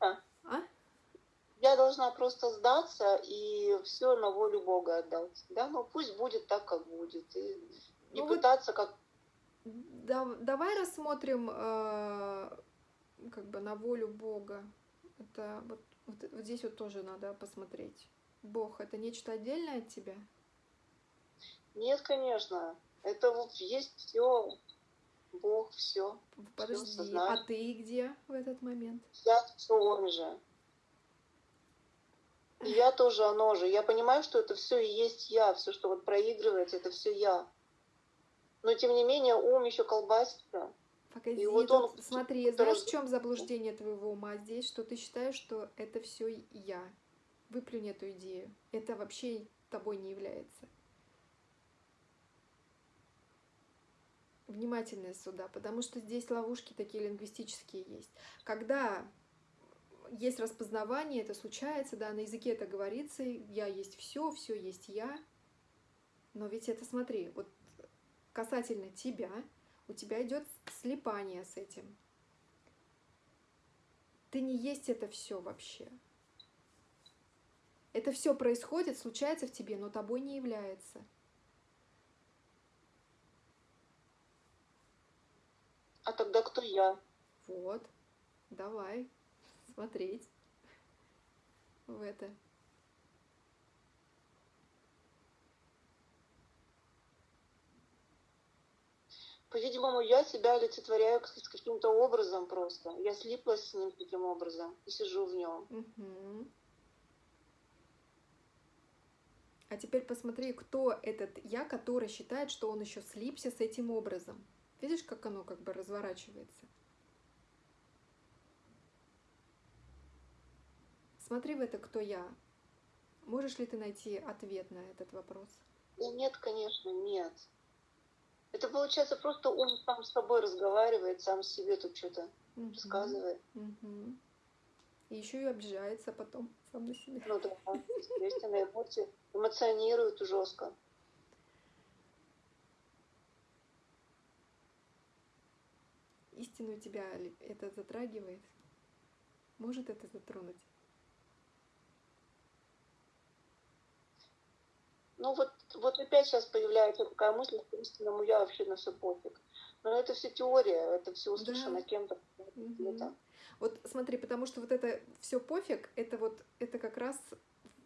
А? Я должна просто сдаться и все на волю Бога отдать. Да, ну пусть будет так, как будет. И не ну пытаться вот как. Да, давай рассмотрим э, как бы на волю Бога. Это вот, вот, вот здесь вот тоже надо посмотреть. Бог это нечто отдельное от тебя? Нет, конечно. Это вот есть все Бог, все. Подожди, а сознание. ты где в этот момент? Я все он же. И я тоже оно же. Я понимаю, что это все и есть я, все, что вот проигрывается, это все я. Но тем не менее ум еще колбасится. Погоди, И вот тут он, смотри, который- знаешь, в чем заблуждение твоего ума здесь, что ты считаешь, что это все я. Выплюнь эту идею. Это вообще тобой не является. Внимательно сюда, потому что здесь ловушки такие лингвистические есть. Когда есть распознавание, это случается, да, на языке это говорится, я есть все, все есть я. Но ведь это, смотри, вот касательно тебя, у тебя идет слепание с этим. Ты не есть это все вообще. Это все происходит, случается в тебе, но тобой не является. А тогда кто я? Вот, давай смотреть в это. По-видимому, я себя олицетворяю с каким-то образом просто. Я слиплась с ним таким образом и сижу в нем. Мгм. А теперь посмотри, кто этот я, который считает, что он еще слипся с этим образом. Видишь, как оно как бы разворачивается? Смотри в это, кто я. Можешь ли ты найти ответ на этот вопрос? Да нет, конечно, нет. Это получается просто он сам с собой разговаривает, сам себе тут что-то Мгм. рассказывает. Мгм. И еще и обижается потом сам на себя. Ну да, естественно, эмоции эмоционирует жестко. Истину тебя это затрагивает? Может это затронуть? Ну вот, вот опять сейчас появляется такая мысль, что истинному я вообще на все пофиг. Но это все теория, это все услышано Да. кем-то. Где-то. Вот смотри, потому что вот это все пофиг, это вот это как раз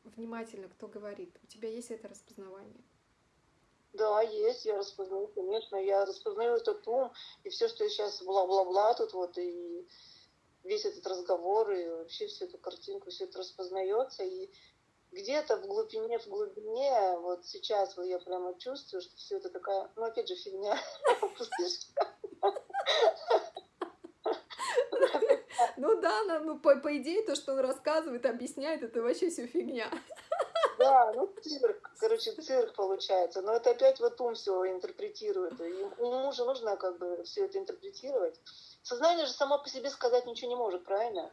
внимательно, кто говорит. У тебя есть это распознавание. Да, есть, я распознаю, конечно, я распознаю этот ум, и все, что сейчас бла-бла-бла тут вот, и весь этот разговор, и вообще всю эту картинку, все это распознается, и где-то в глубине, в глубине, вот сейчас вот я прямо чувствую, что все это такая, ну опять же фигня. Ну да, ну по, по идее то, что он рассказывает, объясняет, это вообще все фигня. Да, ну цирк, короче, цирк получается. Но это опять вот ум все интерпретирует. И ему же нужно как бы все это интерпретировать. Сознание же само по себе сказать ничего не может, правильно?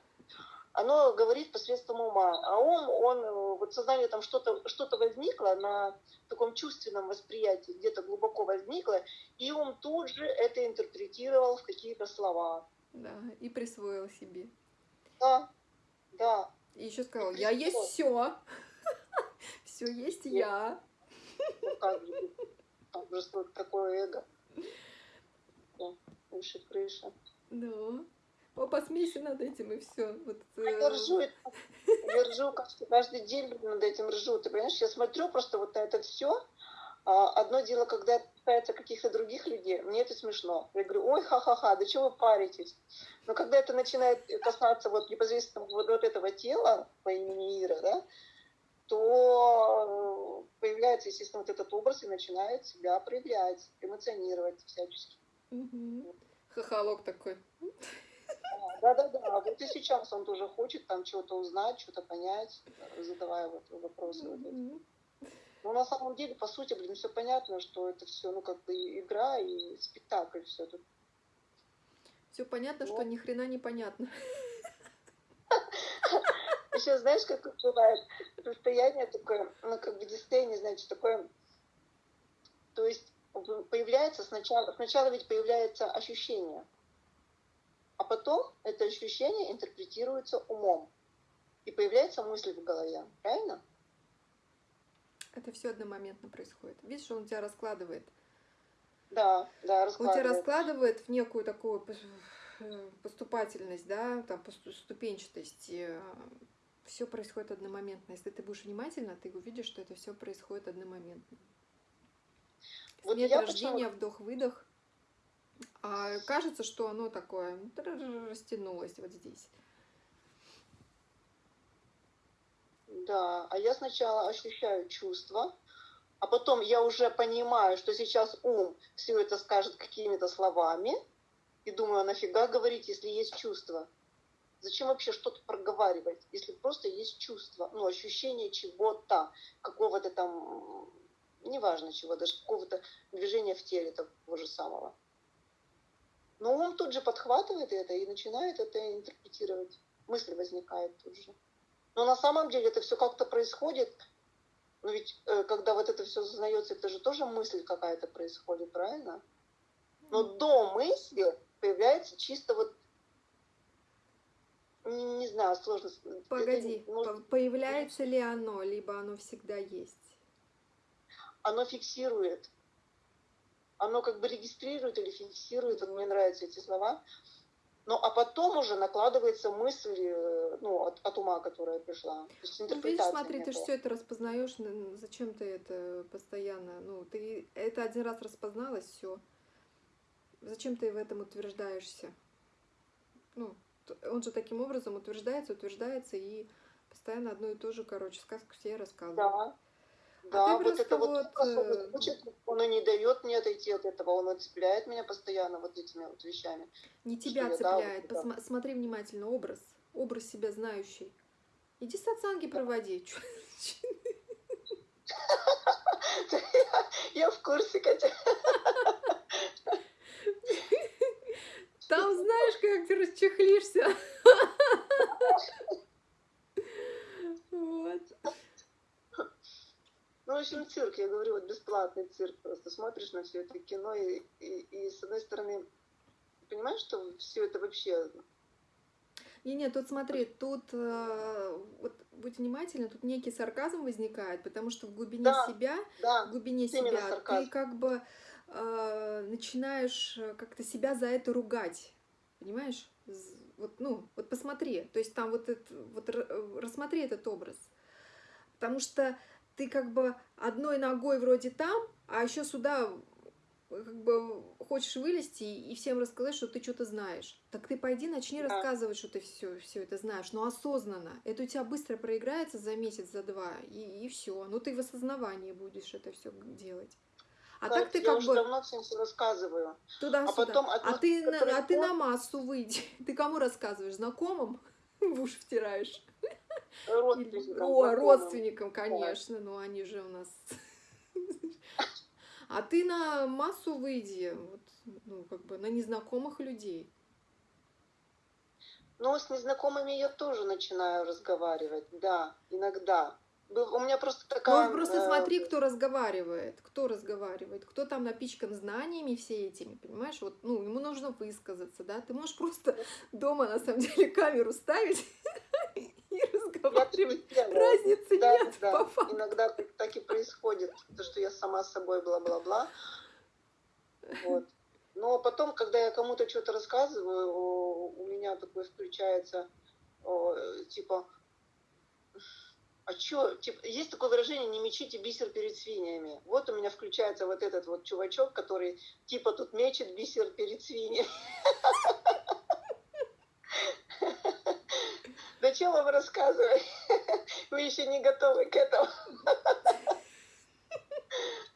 Оно говорит посредством ума. А ум, он, э, вот сознание там что-то что возникло на таком чувственном восприятии, где-то глубоко возникло, и ум тут же это интерпретировал в какие-то слова. Да, и присвоил себе. Да, да. И еще сказал, я есть все. Все есть я. Ну как же, такое эго. Да, выше крыши. Ну, о, посмейся над этим и все. Вот, Я э, ржу, это- я ржу каждый, каждый день над этим ржу. Ты понимаешь, я смотрю просто вот на это все. Одно дело, когда это касается каких-то других людей, мне это смешно. Я говорю, ой, ха-ха-ха, да чего вы паритесь? Но когда это начинает касаться вот непосредственно вот, вот этого тела по имени Ира, да, то э, появляется, естественно, вот этот образ и начинает себя проявлять, эмоционировать всячески. мгм. Хохолок такой. Да-да-да, вот и сейчас он тоже хочет там чего-то узнать, что-то понять, задавая вот вопросы. вот эти. Но на самом деле, по сути, блин, все понятно, что это все, ну, как бы игра и спектакль все тут. Все понятно, что Вот. ни хрена не понятно. Еще знаешь, как вот бывает состояние такое, ну, как бы дистение, значит, такое, то есть появляется сначала, сначала ведь появляется ощущение, а потом это ощущение интерпретируется умом, и появляется мысль в голове, правильно? Это все одномоментно происходит. Видишь, он тебя раскладывает. Да, да, Он тебя раскладывает. раскладывает в некую такую пос- э, поступательность, да, там ступенчатость. Все происходит одномоментно. Если ты будешь внимательна, ты увидишь, что это все происходит одномоментно. Вот Смерть, я рождение, почему- вдох-выдох. А кажется, что оно такое растянулось вот здесь. Да, а я сначала ощущаю чувства, а потом я уже понимаю, что сейчас ум все это скажет какими-то словами, и думаю, а нафига говорить, если есть чувство? Зачем вообще что-то проговаривать, если просто есть чувство, ну, ощущение чего-то, какого-то там, неважно чего, даже какого-то движения в теле того же самого. Но ум тут же подхватывает это и начинает это интерпретировать. Мысль возникает тут же. Но на самом деле это все как-то происходит. Но ведь э, когда вот это все сознается, это же тоже мысль какая-то происходит, правильно? Но до мысли появляется чисто вот не, не знаю, сложно. это Погоди, нужно- по- появляется ли оно, либо оно всегда есть? оно фиксирует. Оно как бы регистрирует или фиксирует, мне нравятся эти слова. Ну, а потом уже накладывается мысль, э, ну, от, от ума, которая пришла. То есть Ну, видишь, смотри, ты же все это распознаешь, зачем ты это постоянно, ну, ты это один раз распозналась, все. Зачем ты в этом утверждаешься? Ну, он же таким образом утверждается, утверждается и постоянно одно и то же, короче, сказку все рассказывает. Да. Да, вот это вот, вот, э, хочет, он и не дает мне отойти от этого, он цепляет меня постоянно вот этими вот вещами. Не Что тебя я, да, цепляет, вот, да. посма- смотри внимательно, образ, образ себя знающий. Иди сатсанги проводи. Чё- Я в курсе, Катя. Там знаешь, как ты расчехлишься. Вот. Ну, в общем, цирк, я говорю, вот бесплатный цирк. Просто смотришь на все это кино, и, и, и с одной стороны, понимаешь, что все это вообще... Не, нет, тут смотри, тут э, вот будь внимательна, тут некий сарказм возникает, потому что в глубине Да. себя, Да, в глубине себя сарказм. ты как бы э, начинаешь э, как-то себя за это ругать, понимаешь? Вот, ну, вот посмотри, то есть там вот, это, вот э, рассмотри этот образ, потому что ты как бы одной ногой вроде там, а еще сюда как бы хочешь вылезти и всем рассказать, что ты что-то знаешь. Так ты пойди, начни Да. рассказывать, что ты все, все это знаешь, но осознанно. Это у тебя быстро проиграется за месяц, за два, и, и все. Ну ты в осознавании будешь это все делать. А Кать, так ты я как бы давно всем все рассказываю. туда-сюда. а потом а, ты, на- а ты на массу выйди. Ты кому рассказываешь? Знакомым? В уши втираешь? Родственникам, О, родственникам, конечно, но они же у нас... А ты на массу выйди, вот, ну, как бы на незнакомых людей. Ну, с незнакомыми я тоже начинаю разговаривать, да, иногда. У меня просто такая... Ну, просто э, смотри, кто разговаривает, кто разговаривает, кто там напичкан знаниями все этими, понимаешь? Вот, ну, ему нужно высказаться, да? Ты можешь просто дома, на самом деле, камеру ставить делаю. Разницы Да, нет, да. Иногда так, и происходит, то, что я сама с собой бла-бла-бла. Вот. Но потом, когда я кому-то что-то рассказываю, у меня такой включается, типа, а чё, типа, есть такое выражение, не мечите бисер перед свиньями. Вот у меня включается вот этот вот чувачок, который типа тут мечет бисер перед свиньями. Зачем вам рассказывать? Вы еще не готовы к этому.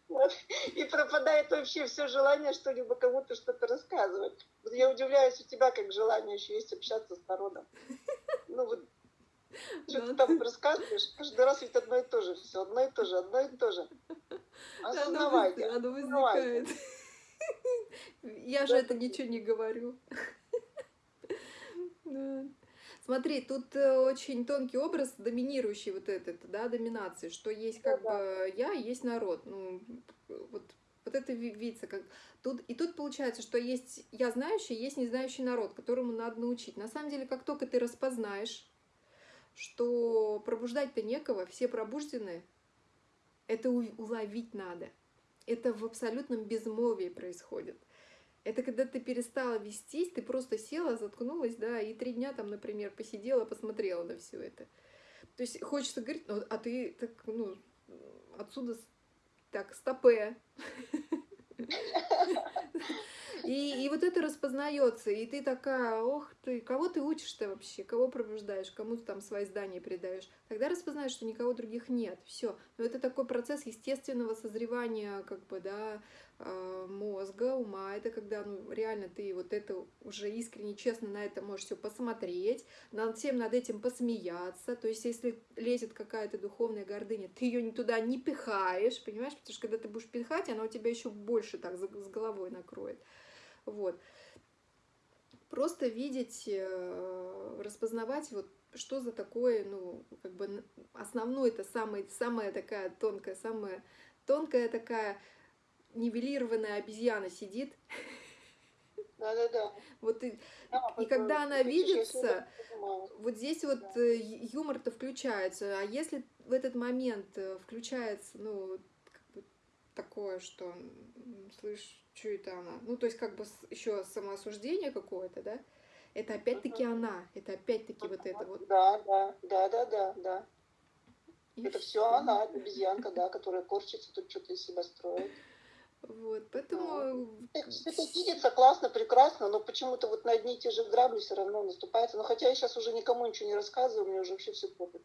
Вот. И пропадает вообще все желание что-либо кому-то что-то рассказывать. Вот я удивляюсь, у тебя как желание еще есть общаться с народом. Ну вот, что ты Да. там рассказываешь, каждый раз ведь одно и то же, все одно и то же, одно и то же. Оно, Осознавайте. оно осознавайте. возникает. Я же это ничего не говорю. Да. Смотри, тут э, очень тонкий образ доминирующий вот этот, да, доминации, что есть как Да-да. бы я, есть народ. Ну, вот, вот это ви- видится как... Тут, и тут получается, что есть я знающий, есть не знающий народ, которому надо научить. На самом деле, как только ты распознаешь, что пробуждать-то некого, все пробуждены, это уловить надо. Это в абсолютном безмолвии происходит. Это когда ты перестала вестись, ты просто села, заткнулась, да, и три дня там, например, посидела, посмотрела на все это. То есть хочется говорить, ну, а ты так, ну, отсюда так, стопе. И, и вот это распознается, и ты такая, ох ты, кого ты учишь-то вообще, кого пробуждаешь, кому ты там свои здания передаешь. Тогда распознаешь, что никого других нет, все. Но это такой процесс естественного созревания, как бы, да, а, мозга, ума. Это когда, ну, реально ты вот это уже искренне, честно на это можешь все посмотреть, над всем над этим посмеяться. То есть, если лезет какая-то духовная гордыня, ты ее туда не пихаешь, понимаешь? Потому что когда ты будешь пихать, она у тебя еще больше так с головой накроет. Вот. Просто видеть, э, распознавать вот что за такое, ну, как бы основное это самая, самая такая тонкая, самая тонкая такая нивелированная обезьяна сидит. Да-да-да. Вот и, да, и когда она видится, вот здесь вот да. Э, юмор-то включается. А если в этот момент э, включается, ну, как бы такое, что, слышь, что это она? Ну, то есть, как бы еще самоосуждение какое-то, да? Это опять-таки uh-huh. она, это опять-таки uh-huh. вот это вот. Да, да, да, да, да, да. И это все она, обезьянка, да, которая корчится, тут что-то из себя строит. Вот, поэтому... Это видится классно, прекрасно, но почему-то вот на одни и те же грабли все равно наступается. Но хотя я сейчас уже никому ничего не рассказываю, мне уже вообще все пофиг.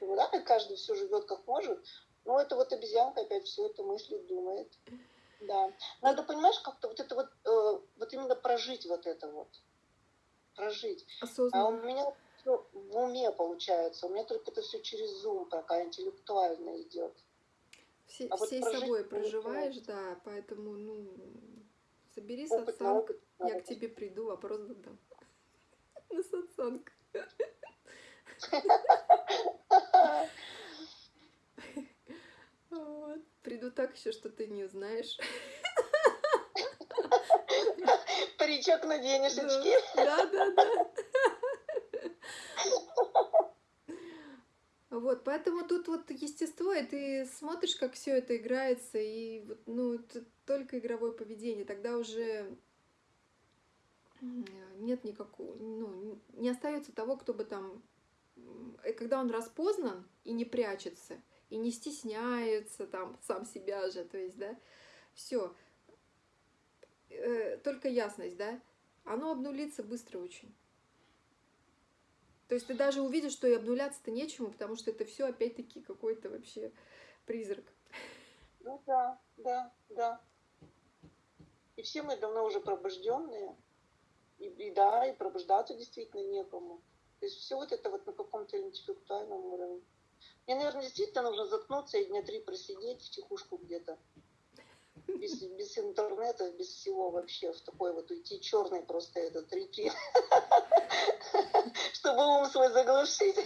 Да, каждый все живет как может, но это вот обезьянка опять все это мыслит, думает. Да. Надо, понимаешь, как-то вот это вот, э, вот именно прожить вот это вот. Прожить. Осознанно. А у меня все в уме получается. У меня только это все через зум пока интеллектуально идет. Все, а всей вот собой проживаешь, да, поэтому, ну, собери сатсанг, я к тебе приду, вопрос задам. На сатсанг. Приду так еще, что ты не узнаешь. Паричок наденешь, очки. Да, да, да. Вот, поэтому тут вот естество, и ты смотришь, как все это играется, и вот, ну, только игровое поведение, тогда уже нет никакого, ну, не остается того, кто бы там, э, когда он распознан и не прячется, и не стесняется там сам себя же, то есть, да, все, э, только ясность, да, оно обнулится быстро очень. То есть ты даже увидишь, что и обнуляться-то нечему, потому что это все опять-таки какой-то вообще призрак. Ну да, да, да. И все мы давно уже пробужденные. И, и да, и пробуждаться действительно некому. То есть все вот это вот на каком-то интеллектуальном уровне. Мне, наверное, действительно нужно заткнуться и дня три просидеть в тихушку где-то без, без интернета, без всего вообще, в такой вот уйти черный просто этот ретрит, чтобы ум свой заглушить.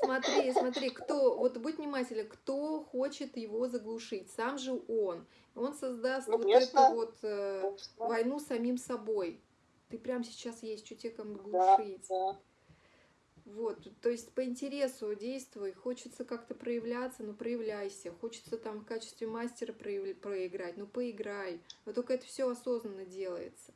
Смотри, смотри, кто, вот будь внимателен, кто хочет его заглушить, сам же он. Он создаст ну, вот эту вот э, войну самим собой. Ты прям сейчас есть, что тебе кому глушить. Да, да. Вот, то есть по интересу действуй, хочется как-то проявляться, ну проявляйся, хочется там в качестве мастера проиграть, ну поиграй, но только это все осознанно делается.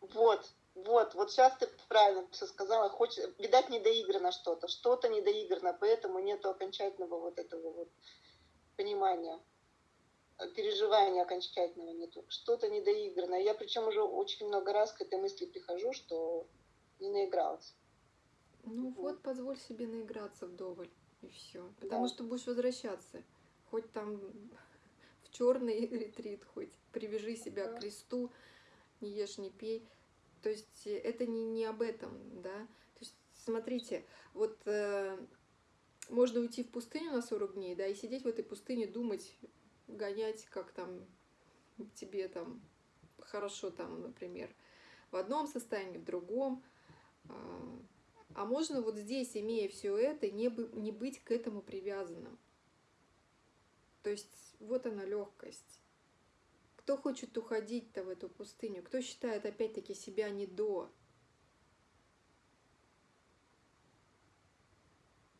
Вот, вот, вот сейчас ты правильно все сказала, хочешь, видать, недоиграно что-то, что-то недоиграно, поэтому нету окончательного вот этого вот понимания переживания окончательного нету. Что-то недоиграно. Я причем уже очень много раз к этой мысли прихожу, что не наигралась. Ну вот, вот позволь себе наиграться вдоволь, и все. Потому да. что будешь возвращаться. Хоть там в черный ретрит, хоть привяжи себя да. к кресту, не ешь, не пей. То есть это не, не об этом, да. То есть смотрите, вот э, можно уйти в пустыню на 40 дней, да, и сидеть в этой пустыне, думать, гонять, как там тебе там хорошо там, например, в одном состоянии, в другом. А, а можно вот здесь, имея все это, не, бы, не быть к этому привязанным. То есть вот она легкость. Кто хочет уходить-то в эту пустыню? Кто считает опять-таки себя не до?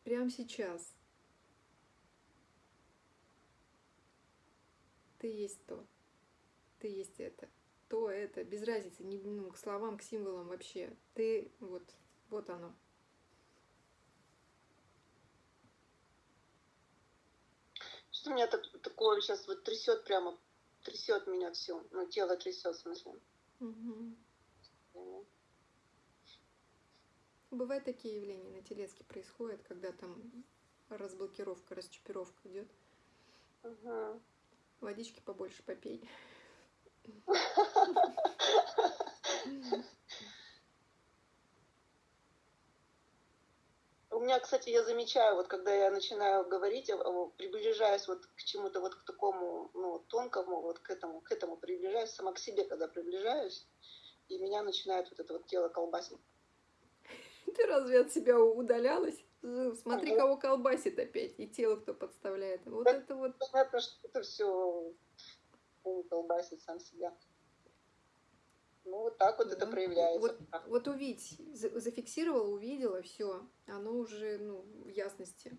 Прямо сейчас. Ты есть то, ты есть это, то, это, без разницы, не, ну, к словам, к символам вообще. Ты, вот, вот оно. Что меня так, такое сейчас вот трясет прямо, трясет меня все. Ну, тело трясет, в смысле. Мгм. Бывают такие явления на телеске происходят, когда там разблокировка, расчипировка идет. Мгм. Водички побольше попей. У меня, кстати, я замечаю, вот когда я начинаю говорить, приближаюсь вот к чему-то вот к такому, ну, тонкому, вот к этому, к этому приближаюсь, сама к себе, когда приближаюсь, и меня начинает вот это вот тело колбасить. Ты разве от себя удалялась? Смотри, кого колбасит опять, и тело кто подставляет. Вот Да. это вот Понятно, что это все колбасит сам себя. Ну, вот так вот это Да. проявляется. Вот, вот увидь, за- зафиксировала, увидела, все, оно уже ну, в ясности.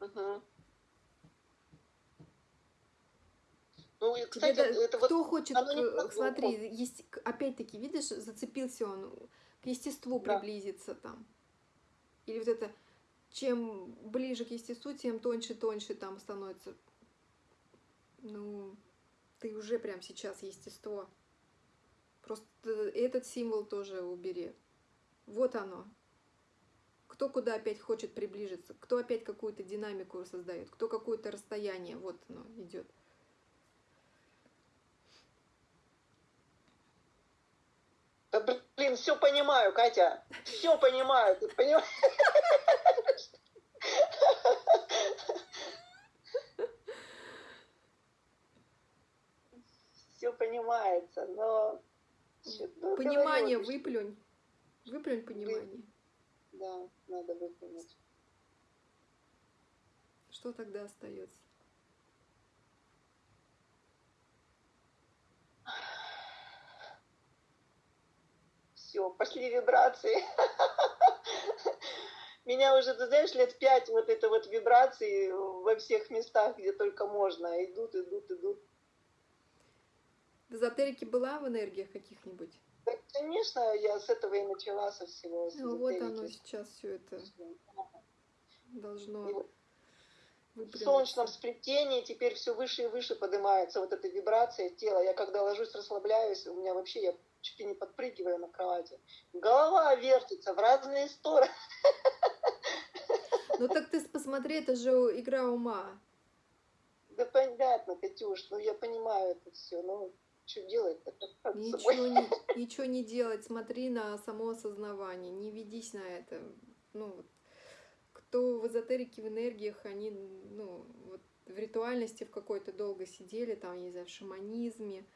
Мгм. Ну, и, Тебе кстати, да- это вот кто хочет, к- так смотри, есть, опять-таки, видишь, зацепился он к естеству Да. приблизиться там. Или вот это, чем ближе к естеству, тем тоньше, тоньше там становится. Ну, ты уже прям сейчас естество. Просто этот символ тоже убери. Вот оно. Кто куда опять хочет приближиться, кто опять какую-то динамику создает, кто какое-то расстояние, вот оно идет. Блин, все понимаю, Катя. Все понимаю, ты понимаешь? Все понимается, но... ну, Понимание выплюнь. Выплюнь понимание. Да, надо выплюнуть. Что тогда остается? Все, пошли вибрации. Меня уже, ты знаешь, лет пять вот это вот вибрации во всех местах, где только можно. Идут, идут, идут. В эзотерике была в энергиях каких-нибудь? Да, конечно, я с этого и начала, со всего. с Ну вот оно сейчас все это должно И вот В солнечном сплетении теперь все выше и выше поднимается вот эта вибрация тела. Я когда ложусь, расслабляюсь, у меня вообще я чуть ли не подпрыгиваю на кровати. Голова вертится в разные стороны. Ну так ты посмотри, это же игра ума. Да понятно, Катюш, ну я понимаю это все, но что делать-то? Ничего не, ничего не делать, смотри на само осознавание, не ведись на это. Ну, кто в эзотерике, в энергиях, они, ну, вот в ритуальности в какой-то долго сидели, там, не знаю, в шаманизме,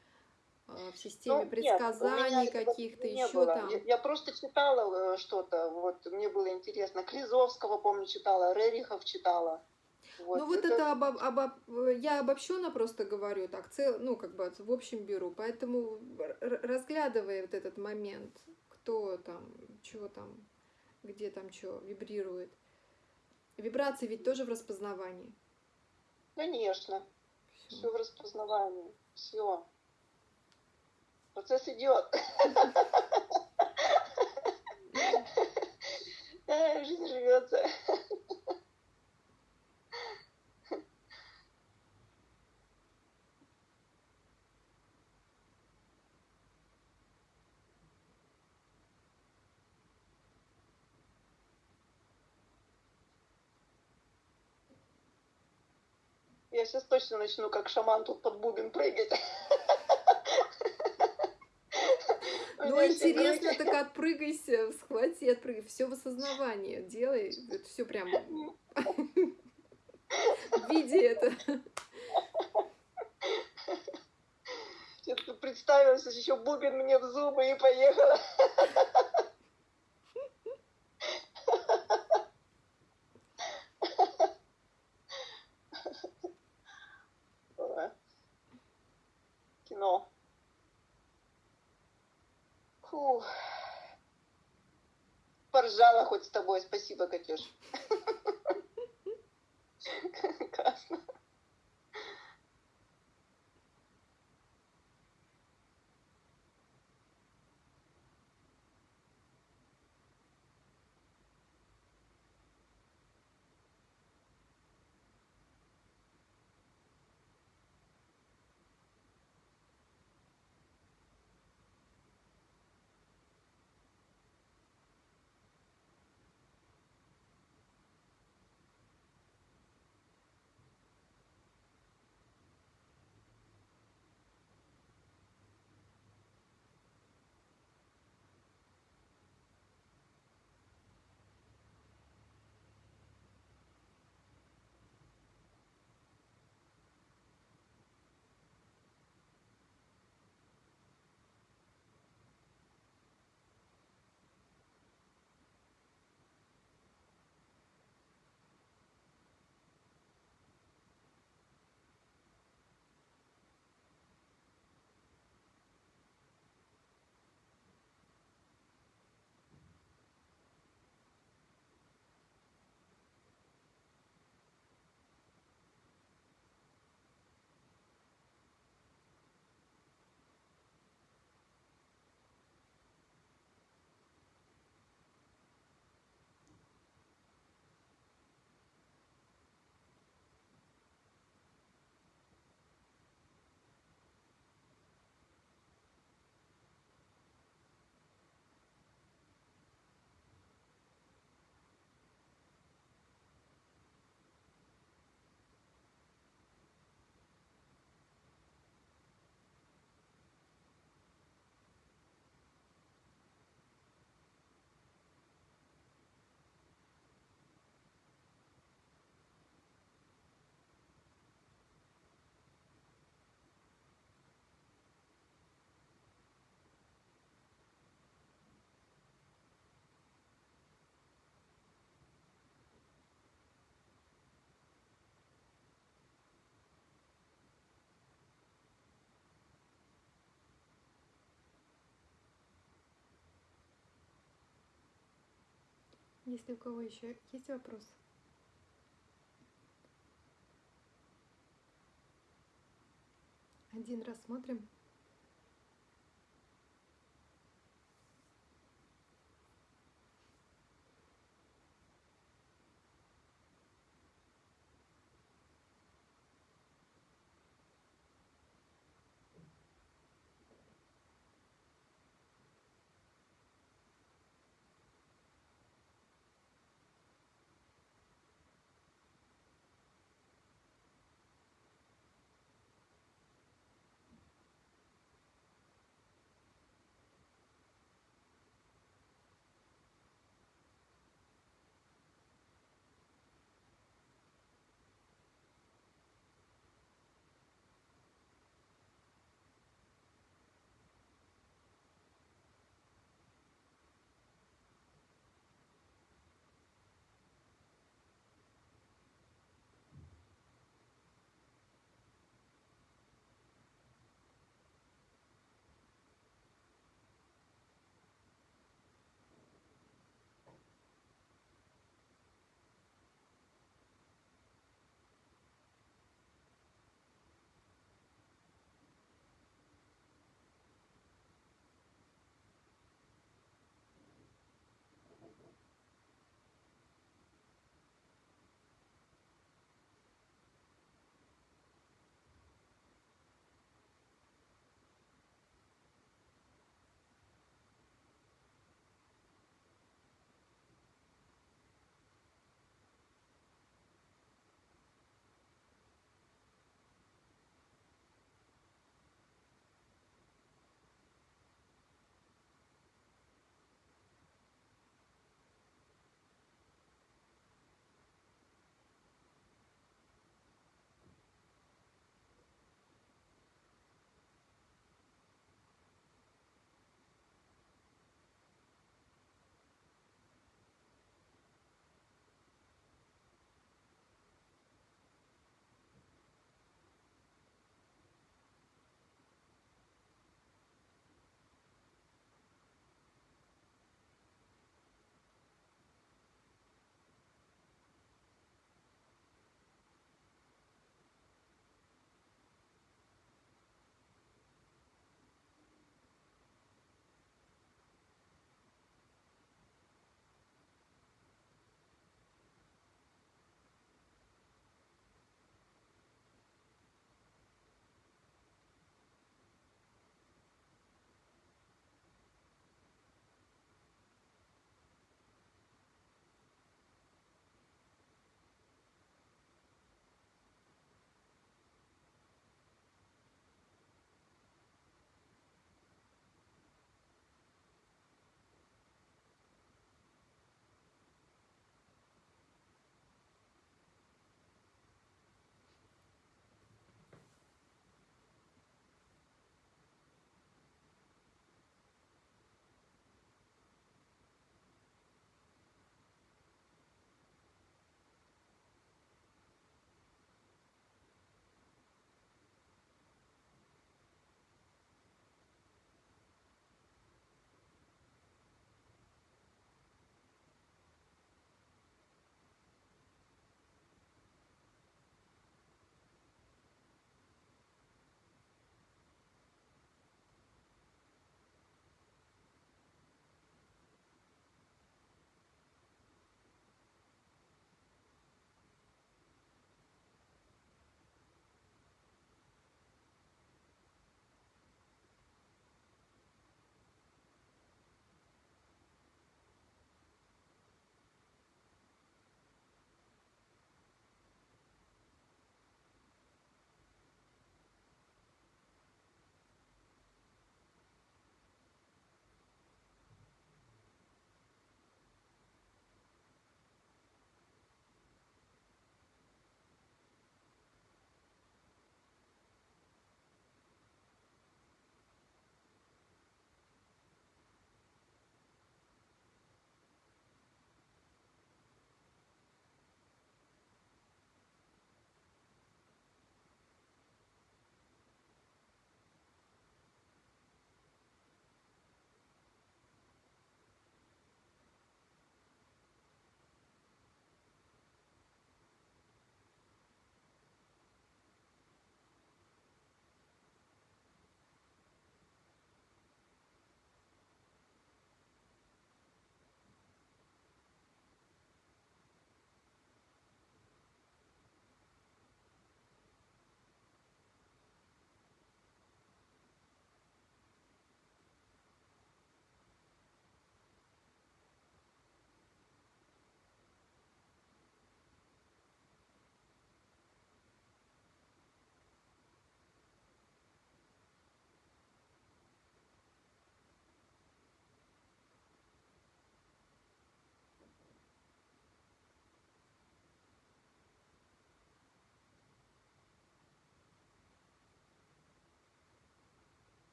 в системе Ну, предсказаний каких-то, еще было. там. Я, я просто читала э, что-то, вот мне было интересно. Клизовского, помню, читала, Рерихов читала. ну вот это, обо- обо- я обобщенно просто говорю, так, цел, ну как бы в общем беру, поэтому разглядывая вот этот момент, кто там, чего там, где там что вибрирует. Вибрации ведь тоже в распознавании. Конечно, все в распознавании, все. Процесс идет. Жизнь живется. Я сейчас точно начну как шаман тут под бубен прыгать. Ну, интересно, так отпрыгайся, схвати, отпрыгай. Все в осознавании. Делай. Это все прям види это. Я представилась, еще бубен мне в зубы и поехала. Ой. Кино. Фу. Поржала хоть с тобой. Спасибо, Катюш. Если у кого еще есть вопрос? Один рассмотрим.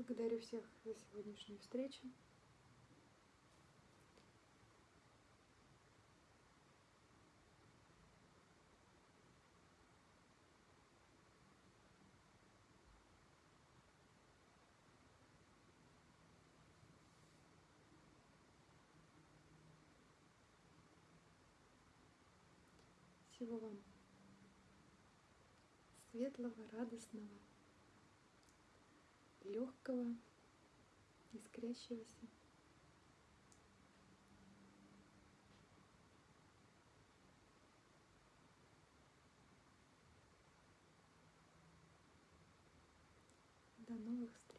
Благодарю всех за сегодняшнюю встречу. Всего вам светлого, радостного, легкого, искрящегося. До новых встреч!